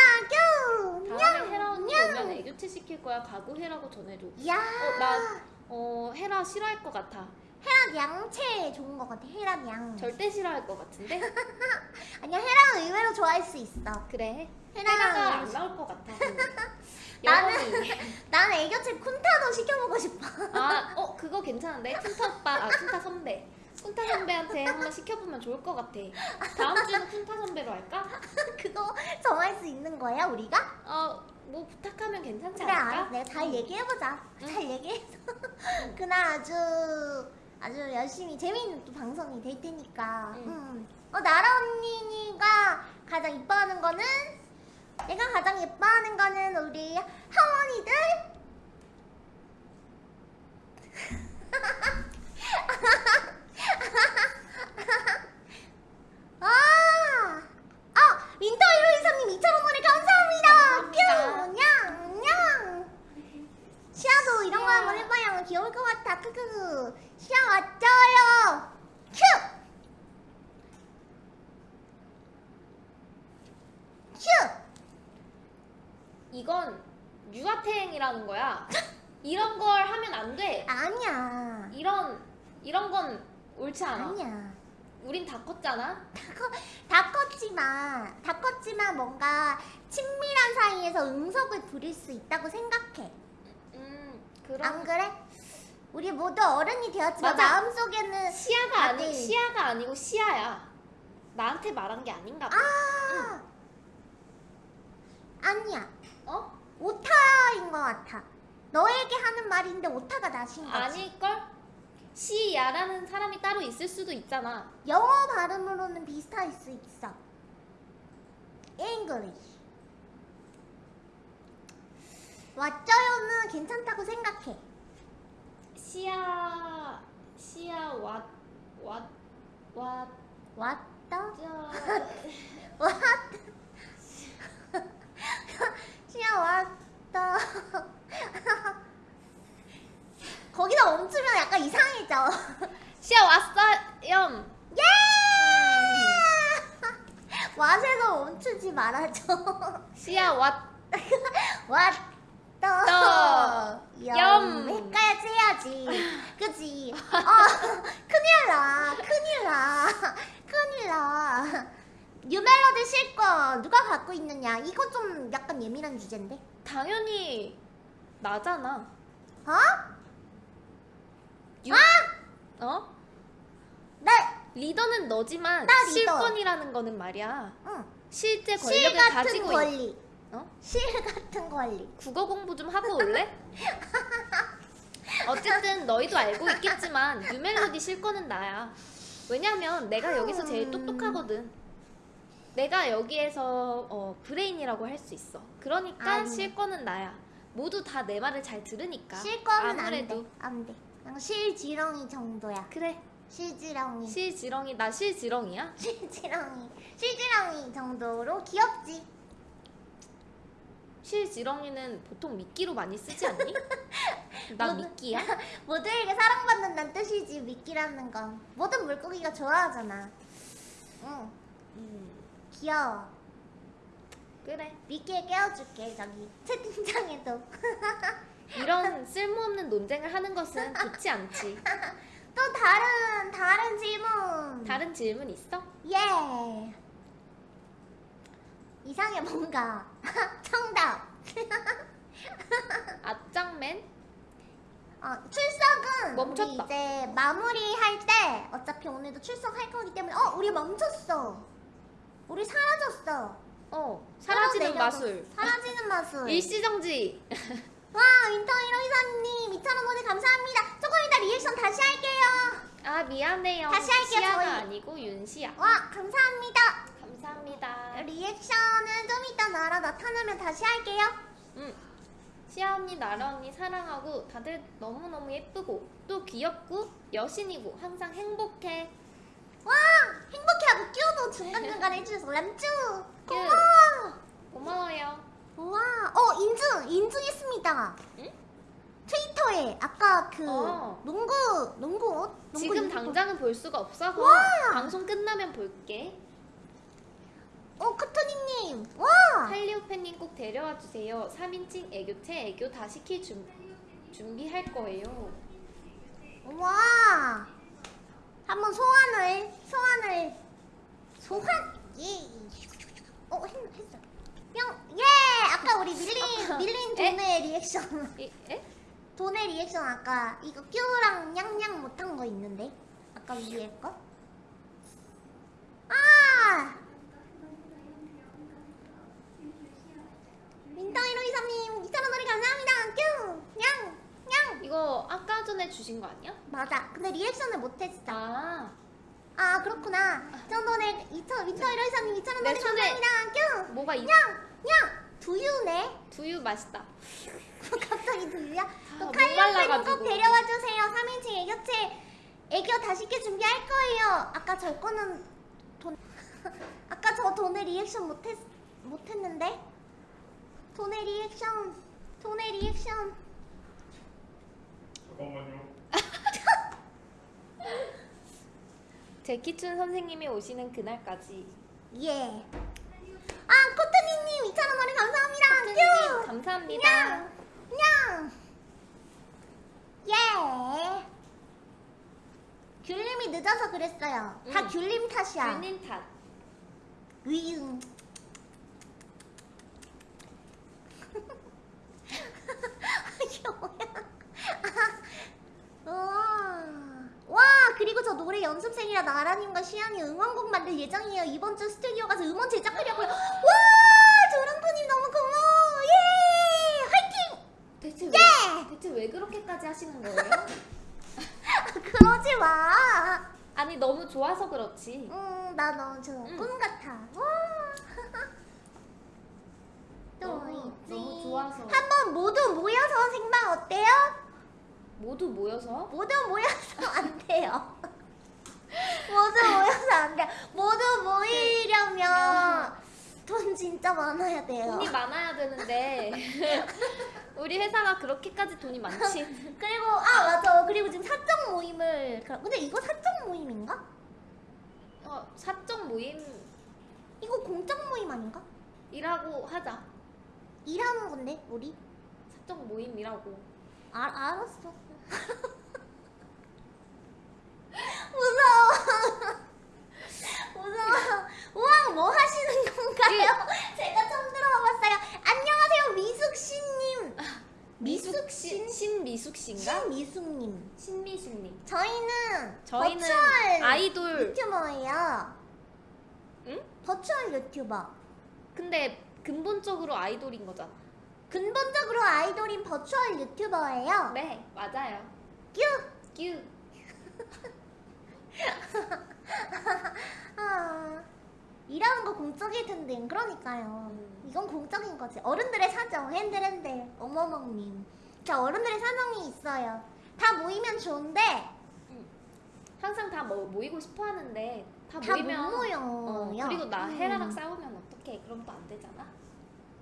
뀨 다음에 헤라 언니 냥. 오면 애교체 시킬 거야. 각오해라고 전해줘. 이야 어, 나 어, 헤라 싫어할 것 같아. 헤라 양채 좋은 것 같아 헤라 양 절대 싫어할 것 같은데? 아니야 헤라 의외로 좋아할 수 있어 그래. 헤라가 안 나올 것 같아. 나는-. 난 애교체 쿤타도 시켜보고 싶어 아, 어, 그거 괜찮은데? 쿤타 오빠, 아, 쿤타 선배. 쿤타 선배한테 한번 시켜보면 좋을 것 같아. 다음 주는 쿤타 선배로 할까? 그거 정할 수 있는 거야 우리가? 어, 뭐 부탁하면 괜찮지 그래 않을까? 알았어 내가 잘 응. 얘기해보자 응. 잘 얘기해서 그날 아주 아주 열심히 재미있는 또 방송이 될 테니까. 응. 음. 어 나라 언니가 가장 이뻐하는 거는 내가 가장 예뻐하는 거는 우리 하원이들. 아, 아 윈터 1523님 2,000원 원에 감사합니다. 감사합니다. 뀨, 냥, 냥. 시아도 이런 거 한번 해봐요. 귀여울 것 같아. 크크크. 시아 왔죠요. 큐. 큐. 이건 유아태행이라는 거야. 이런 걸 하면 안 돼. 아니야. 이런 이런 건 옳지 않아. 아니야. 우린 다 컸잖아. 다, 커, 다 컸지만, 다 컸지만 뭔가 친밀한 사이에서 응석을 부릴 수 있다고 생각해. 음안 그럼 그래? 우리 모두 어른이 되었지만 맞아. 마음속에는 시야가 아니 아들. 시야가 아니고 시야야. 나한테 말한 게 아닌가 봐. 아 아니야 어? 오타인 것 같아 너에게 하는 말인데 오타가 나신 거지 아닐걸? 시야라는 사람이 따로 있을 수도 있잖아. 영어 발음으로는 비슷할 수 있어 English 왓쩌요는 괜찮다고 생각해 시야 시야 왓왓왓? 저 왔다 시야 왔다 거기다 멈추면 약간 이상해져 시야 왔어요. 예! 왓에서 멈추지 말아줘. 시야 왔 왔다. 염. 염. 헷갈지 해야지. 그지? 어, 큰일 나. 큰일 나. 큰일 나. 뉴멜로디 실거 누가 갖고 있느냐? 이거 좀 약간 예민한 주제인데. 당연히 나잖아. 어? 유- 어? 나, 리더는 너지만 나 리더. 실권이라는 거는 말이야. 응. 실제 실 권력을 가지고 있... 권리. 어? 실 같은 권리. 국어 공부 좀 하고 올래? 어쨌든 너희도 알고 있겠지만 뉴멜로디 실권은 나야. 왜냐면 내가 여기서 제일 음. 똑똑하거든. 내가 여기에서 어, 브레인이라고 할 수 있어. 그러니까 아니. 실권은 나야. 모두 다 내 말을 잘 들으니까. 실 거는 안 아무래도 돼. 안 돼. 그냥 실지렁이 정도야. 그래. 실지렁이. 실지렁이 나 실지렁이야? 실지렁이. 실지렁이 정도로 귀엽지. 실지렁이는 보통 미끼로 많이 쓰지 않니? 나 미끼야? 모두에게 사랑받는다는 뜻이지 미끼라는 건. 모든 물고기가 좋아하잖아. 응. 음, 귀여워. 그래. 미끼에 깨워줄게 저기 채팅창에도. 이런 쓸모없는 논쟁을 하는 것은 좋지 않지. 또 다른 다른 질문. 다른 질문 있어? 예. 이상해 뭔가. 정답. 앞장맨? 어, 출석은 멈췄다. 우리 이제 마무리할 때 어차피 오늘도 출석할 거기 때문에 어 우리 멈췄어. 우리 사라졌어. 어, 사라지는 마술. 사라지는 마술. 일시정지. 와 윈터 1523님 2,000원 도네 감사합니다. 조금 이따 리액션 다시 할게요. 아, 미안해요. 다시 할게요, 시아가 저희. 아니고 윤시야. 와 감사합니다. 감사합니다. 리액션은 좀 이따 나라 나타나면 다시 할게요. 응. 시아 언니, 나라 언니 사랑하고 다들 너무너무 예쁘고 또 귀엽고 여신이고 항상 행복해. 와 행복해하고 끼워도 중간중간 해주셔서 람쭈 큐. 고마워. 고마워요. 와, 어 인증 인증했습니다. 응? 트위터에 아까 그 어. 농구 농구 옷 농구 지금 유니폼. 당장은 볼 수가 없어서 와. 방송 끝나면 볼게. 어 카토니님 와 할리오팬님 꼭 데려와 주세요. 3인칭 애교체 애교 다 시킬 준, 준비할 거예요. 와 한번 소환을 소환을 소환 예어 했어 뿅예 아까 우리 밀린 밀린 에? 도네 리액션 에? 에? 도네 리액션 아까 이거 큐랑 냥냥 못한 거 있는데 아까 위에 거? 아! 윈터 1523님 2,000원 도네 감사합니다 큐! 냥! 냥! 이거 아까 전에 주신 거 아니야? 맞아. 근데 리액션을 못했어. 아 아 그렇구나. 정도네 2천 윈터 1호사님 2천 원내 donate 손에- 감사합니다. 뀨. 뭐가 이 냥! 냥! 두유네? 두유 맛있다. 갑자기 두유야? 아, 또 말라가지고. 꼭 데려와 주세요. 3인칭 애교체 애교 다시게 준비할 거예요. 아까 저 거는 돈 아까 저 돈의 리액션 못했 못했는데 돈의 리액션 돈의 리액션 잠깐만요. 제키춘 선생님이 오시는 그날까지. 예. 아 코트니님 2천 원 머리 감사합니다. 선생님 뀨. 감사합니다. 냥! 냥! 예! 귤님이 늦어서 그랬어요. 다 응. 귤님 탓이야. 균님 탓. 으응. 와 그리고 저 노래 연습생이라 나라님과 시안이 응원곡 만들 예정이에요 이번 주 스튜디오 가서 음원 제작하려고요 와 조랑토님 너무 고마워 예 화이팅 대체 예! 왜 대체 왜 그렇게까지 하시는 거예요? 그러지 마. 아니 너무 좋아서 그렇지. 음, 나 너무 좋아. 응. 꿈 같아. 와. 또 너무- 좋아서. 한번 모두 모여서 생방 어때요? 모두 모여서 모두 모여서 안 돼요. 모두 모여서 안 돼. 모두 모이려면 돈 진짜 많아야 돼요. 돈이 많아야 되는데 우리 회사가 그렇게까지 돈이 많지. 그리고 아 맞아. 그리고 지금 사적 모임을 근데 이거 사적 모임인가? 어, 사적 모임이라고 이거 공적 모임 아닌가? 하자. 일하는 건데 우리? 사적 모임이라고. 아, 알았어. 무서워. 무서워. 우왕 뭐 하시는 건가요? 제가 처음 들어봤어요. 안녕하세요 미숙씨님. 미숙 씨, 신미숙 씨인가? 신미숙님. 신미숙님. 저희는 저희는 버추얼 아이돌. 유튜버예요. 응? 버추얼 유튜버. 근데 근본적으로 아이돌인 거잖아. 근본적으로 아이돌인 버추얼 유튜버예요. 네, 맞아요. 뀨. 뀨. 아, 일하는 거 공적일 텐데 그러니까요. 음. 이건 공적인 거지. 어른들의 사정, 핸들 핸들, 어머멍님. 자, 어른들의 사정이 있어요. 다 모이면 좋은데 항상 다 뭐, 모이고 싶어 하는데 다, 다못 모이면 모여. 어, 그리고 나 음. 헤라랑 싸우면 어떡해? 그럼 또 안 되잖아.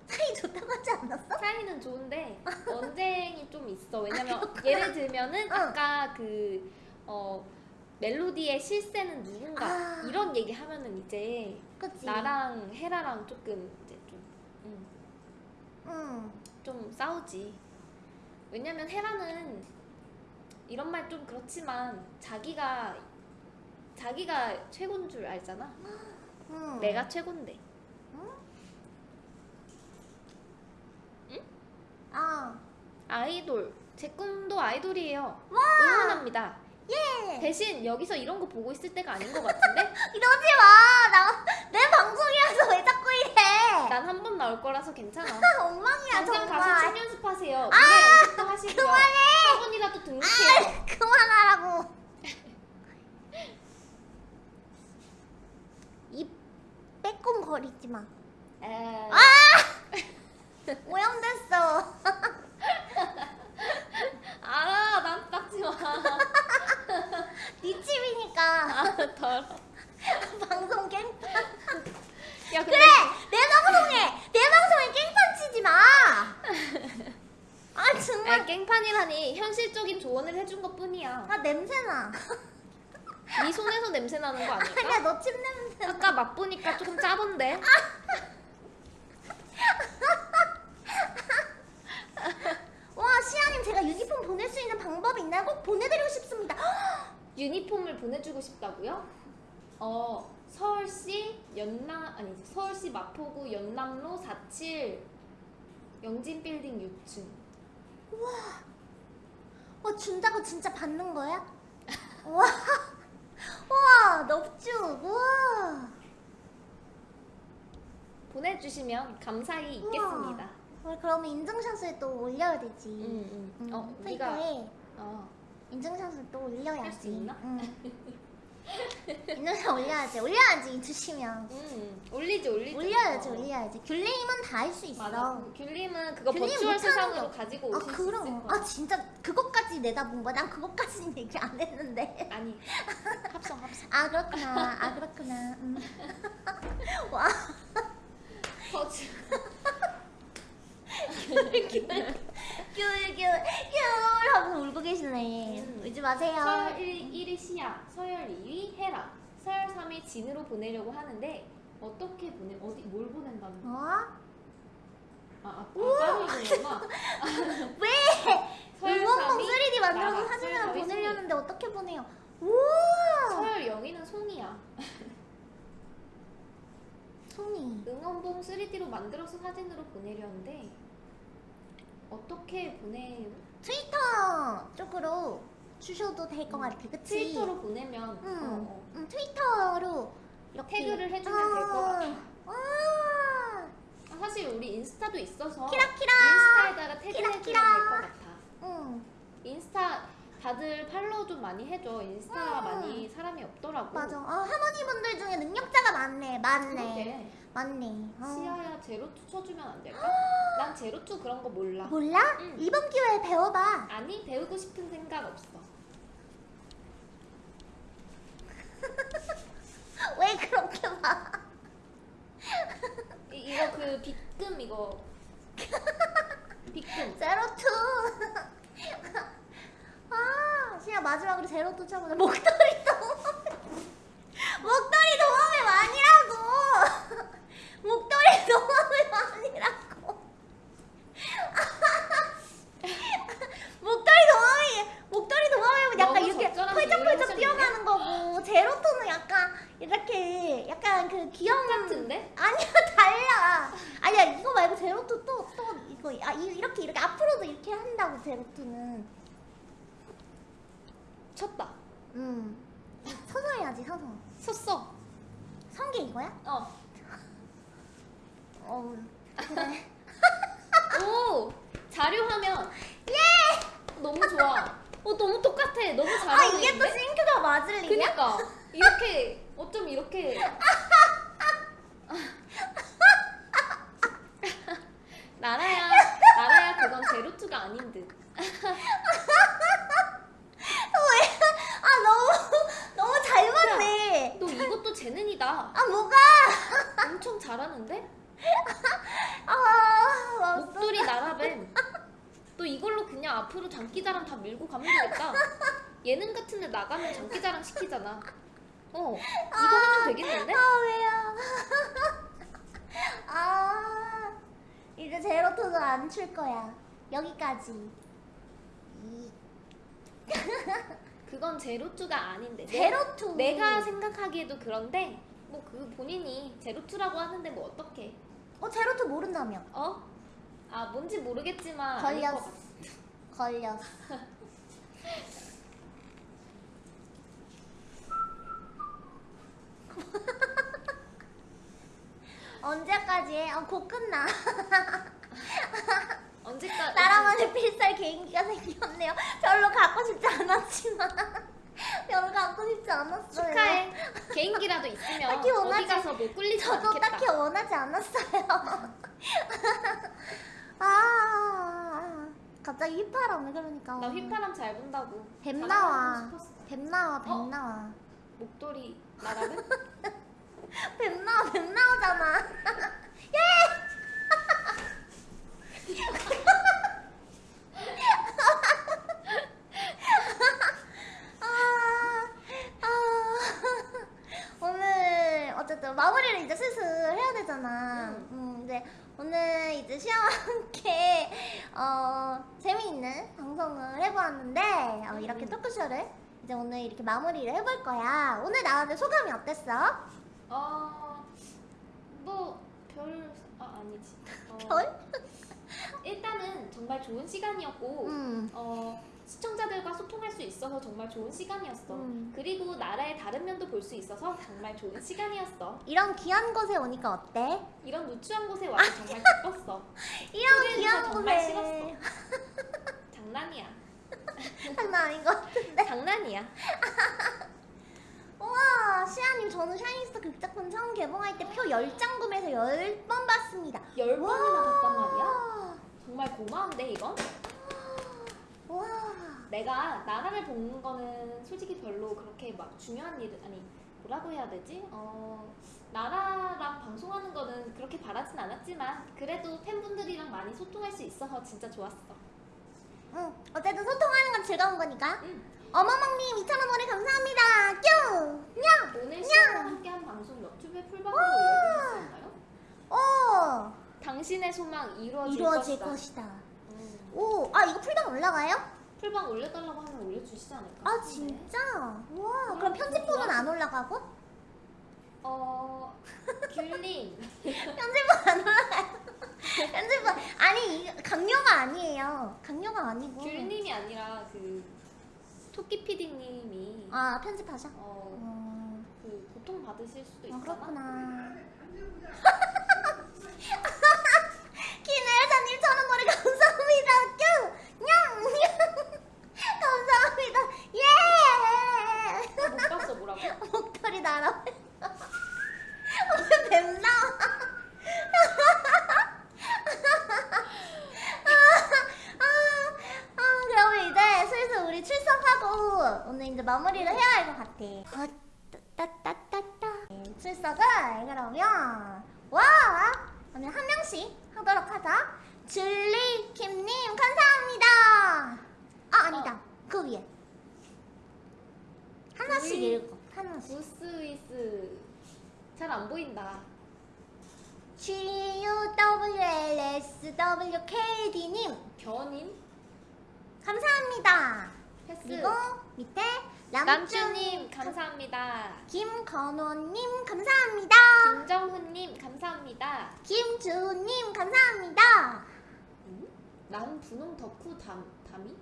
사이 좋다고 하지 않았어? 사이는 좋은데 언쟁이 좀 있어. 왜냐면 예를 들면은 응. 아까 그 어, 멜로디의 실세는 누군가 아. 이런 얘기 하면은 이제 그치? 나랑 헤라랑 조금 이제 좀, 음, 응. 좀 싸우지. 왜냐면 헤라는 이런 말 좀 그렇지만 자기가 자기가 최고인 줄 알잖아. 응. 내가 최고인데. 아, 아이돌 제 꿈도 아이돌이에요. 와! 응원합니다. 예. 대신 여기서 이런 거 보고 있을 때가 아닌 것 같은데? 이러지 마. 나 내 방송이라서 왜 자꾸 이래? 난 한 번 나올 거라서 괜찮아. 엉망이야 당장 가서 정말. 춤 연습하세요. 노래 연습도 하시고요. 학원이라도 등록해요. 그만하라고. 입 빼꼼 거리지 마. 에... 오염됐어. 알아, 난 닦지 마. 네 집이니까 아, 더러. 방송 깽. 야, 근데 그래 내 방송에 내 방송에 깽판 치지 마. 아 정말. 아, 깽판이라니 현실적인 조언을 해준 것 뿐이야. 아 냄새나. 네 손에서 냄새 나는 거 아니야 아닐까? 너침 냄새. 아까 맛보니까 조금 짜던데. 와 시아님 제가 유니폼 보낼 수 있는 방법이 있나요? 꼭 보내드리고 싶습니다. 유니폼을 보내주고 싶다고요? 어 서울시 연남 아니 서울시 마포구 연남로 47 영진빌딩 6층 와 준다고 진짜 받는 거야? 와, 와 넙죽, 와. 보내주시면 감사히 있겠습니다. 우리 그러면 인증샷을 또 올려야 되지. 응, 응. 음, 어 트위터에. 네가 어. 인증샷을 또 올려야지. 할 수 있나? 응. 인증샷 올려야지. 올려야지 주시면. 음, 올리지 올리지. 올려야지 어. 올려야지. 귤님은 다 할 수 있어. 맞아. 그 귤님은 그거 귤님 버추얼 세상으로 거. 가지고 아 오실 수 있을 그럼. 거야. 아 진짜 그것까지 내다본 거야. 난 그것까지는 얘기 안 했는데. 아니 합성 합성. 아 그렇구나. 아 그렇구나. 음. 와. 버추. 귤귤귤 하고 울고 계시네. 음. 울지 마세요. 서열 1, 1위 시야, 서열 2위 해라, 서열 3위 진으로 보내려고 하는데 어떻게 보내? 어디 뭘 보낸다는 거야? 어? 아, 아, 아 따로 있는구나. 왜? 3위 3D 만들어서 사진을 서열 4위 보내려는데 어떻게 보내요? 우와! 서열 0위는 송이야. 송이. 응원봉 3D로 만들어서 사진으로 보내려는데 어떻게 보내요? 트위터 쪽으로 주셔도 될것 같아. 그치? 트위터로 보내면 응. 어, 어. 응, 트위터로 이렇게 태그를 해주면 될것 같아. 와. 아, 사실 우리 인스타도 있어서 키라키라. 인스타에다가 태그해주면 될. 것 같아. 응. 인스타 다들 팔로우 좀 많이 해줘. 인스타 음. 많이 사람이 없더라고. 맞아. 아, 할머니분들 중에 능력자가 많네. 많네. 그러게. 많네. 어. 시아야 제로투 쳐주면 안 될까? 난 제로투 그런 거 몰라. 몰라? 응. 이번 기회에 배워봐. 아니 배우고 싶은 생각 없어. 왜 그렇게 봐? 이, 이거 그 빗금 이거 빗금. 제로투. 아, 시야 마지막으로 제로투 쳐보자. 목도리 도마뱀. 목도리 도마뱀 아니라고. 목도리 도마뱀 아니라고. 목도리 도마뱀, 목도리 도마뱀은 약간 너무 이렇게 적절한 펄쩍펄쩍 비유를 뛰어가는 거고 제로투는 약간 이렇게 약간 그 귀여운 똑같은데? 아니야 달라. 아니야 이거 말고 제로투 또 또 이거 아 이- 이렇게 이렇게 앞으로도 이렇게 한다고 제로투는. 쳤다. 음. 서서 해야지 서서. 섰어. 성게 이거야? 어. 어. 그래. 오 자료 화면. 예! 너무 좋아. 어 너무 똑같아. 너무 잘 아 이게 또 어울리는데? 싱크가 맞을 리냐? 그니까 이렇게 어쩜 이렇게 나라야 나라야 그건 제로투가 아닌 듯 아 너무 너무 잘 맞네. 너 이것도 재능이다 아 뭐가? 엄청 잘하는데 아 왔어. 목도리 나라뱀 너 이걸로 그냥 앞으로 장기자랑 다 밀고 가면 되겠다 예능 같은 데 나가면 장기자랑 시키잖아 어 이거 하면 되겠는데 아 왜요? 아 이제 제로투도 안 출 거야. 이 그건 제로투가 아닌데 내- 제로투. 내 가 생각하기에도 그런데 뭐 그 본인이 제로투라고 하는데 뭐 어떡해 어 제로투 모른다며? 어? 아 뭔지 모르겠지만 걸렸어. 걸렸어. 언제까지 해? 어, 곧 끝나. 언제까지 나라만의 필살 개인기가 생겼네요. 별로 갖고 싶지 않았지만. 별로 갖고 싶지 않았어요. 축하해 개인기라도 있으면 딱히 어디 원하지- 가서 뭐 꿀리지 저도 않겠다 딱히 원하지 않았어요. 아, 갑자기 휘파람을 그러니까. 나 휘파람 잘 분다고 뱀 나와. 뱀 나와, 뱀 어? 나와. 목도리 나라는 뱀 나와, 뱀 나오잖아. 예! 아, 아. 오늘 어쨌든 마무리를 이제 슬슬 해야 되잖아. 응. 음, 이제 오늘 이제 시아와 함께 어, 재미있는 방송을 해보았는데 어, 이렇게 음. 토크쇼를 이제 오늘 이렇게 마무리를 해볼 거야. 오늘 나왔는데 소감이 어땠어? 어 뭐별 아, 아니지 어, 별? 일단은 정말 좋은 시간이었고 음. 어, 시청자들과 소통할 수 있어서 정말 좋은 시간이었어. 음. 그리고 나라의 다른 면도 볼 수 있어서 정말 좋은 시간이었어. 이런 귀한 곳에 오니까 어때? 이런 누추한 곳에 와서 정말 기뻤어. 이런 귀한 정말 곳에 싫었어. 장난이야. 장난 아닌 것 같은데. 장난이야. 우와, 시아님 저는 샤이니스타 극작품 처음 개봉할 때 표 10장 구매해서 10번 봤습니다. 열 와. 번이나 봤단 말이야. 정말 고마운데 이건? 와. 내가 나라를 보는 거는 솔직히 별로 그렇게 막 중요한 일은 아니 뭐라고 해야 되지? 어 나라랑 방송하는 거는 그렇게 바라진 않았지만 그래도 팬분들이랑 많이 소통할 수 있어서 진짜 좋았어. 응, 어쨌든 소통하는 건 즐거운 거니까. 응. 어머멍님 2,000원 원에 감사합니다. 뀨! 냥! 오늘 시아와 함께한 방송 유튜브에 풀방으로 있나요? 오! 당신의 소망 이루어질, 이루어질 것이다. 것이다. 음, 오, 아 이거 풀당 올라가요? 풀방 올려달라고 하면 올려주시지 않을까? 아. 진짜? 와, 그럼 좋아. 안 올라가고? 어 귤님 편집부 안 올라가요. 편집부 아니 강요가 아니에요. 강요가 아니고. 귤님이 아니라 그 토끼 PD님이 아 편집하셔? 어, 어, 그 고통 받으실 수도 어 있잖아. 그렇구나. 김혜사님 천원 거리 감사합니다. 뀨! 감사합니다. 예! 아, 못 봤어 뭐라고? 목털이 날아. 왜뱀 슬슬 우리 출석하고 오늘 이제 마무리를 해야 할 것 같아. 아, 따따따따. 네, 출석을 그러면 와 오늘 한 명씩 하도록 하자. 줄리 김님 감사합니다. 아 아니다 그 위에 하나씩. 읽어 하나씩. 부스위스 잘 안 보인다. G U W L S W K D 님 겨님 감사합니다. 패스 그리고 밑에 남주님 감사합니다. 김건호님 감사합니다. 김정훈님 감사합니다. 김주님 감사합니다. 음? 남 분홍 덕후 담 담이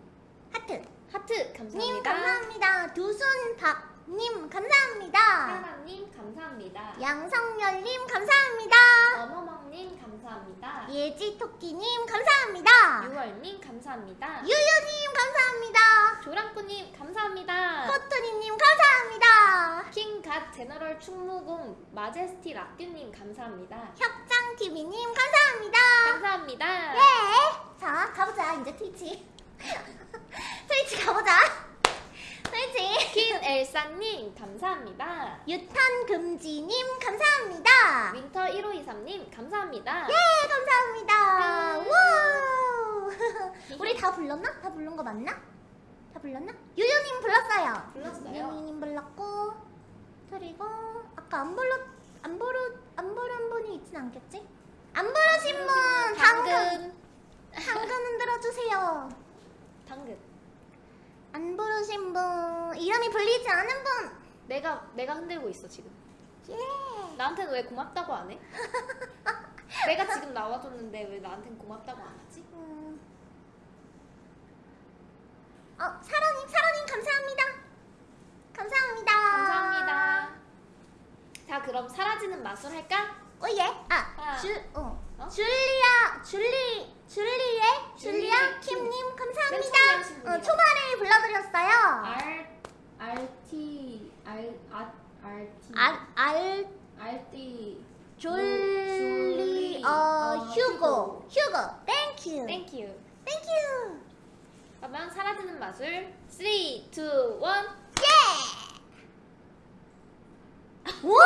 하트 하트 님 감사합니다. 감사합니다. 두순박 님 감사합니다. 하나님 감사합니다. 양성열님 감사합니다. 어머멍님 감사합니다. 예지토끼님 감사합니다. 유월님 감사합니다. 유유님 감사합니다. 조랑꾸님 감사합니다. 코토리님 감사합니다. 킹갓 제너럴 충무공 마제스티 락규님 감사합니다. 협장TV님 감사합니다. 감사합니다. 예. 자, 가보자. 이제 트위치. 트위치 가보자. 트위치. 킨엘사님 감사합니다. 유탄금지님 감사합니다. 윈터 1523님 감사합니다. 예, 감사합니다. 음. 와. 우리 다 불렀나? 다 부른 거 맞나? 다 불렀나? 유유님 불렀어요. 불렀어요. 유유님 불렀고 그리고 아까 안 불렀 안 부르 안 부른 분이 있진 않겠지? 안 부르신 분 당근 당근 흔들어 주세요. 당근 안 부르신 분 이름이 불리지 않은 분. 내가 내가 흔들고 있어 지금. 예. 나한테는 왜 고맙다고 안 해? 내가 지금 나와줬는데 왜 나한테는 고맙다고 안 하지? 음. 어 사랑님 사랑님 감사합니다. 감사합니다. 감사합니다. 자 그럼 사라지는 마술 할까? 오예. 아. 아 줄 어. 어? 줄리아 줄리 줄리의 줄리아 킴님 맨 처음에 감사합니다. 어. 초반에 불러드렸어요. R R T R R R T. 알, 알 R T. 줄리 어 어, 휴고. 휴고. 땡큐 Thank you. 땡큐 그러면 사라지는 마술 3, 2, 1예 우와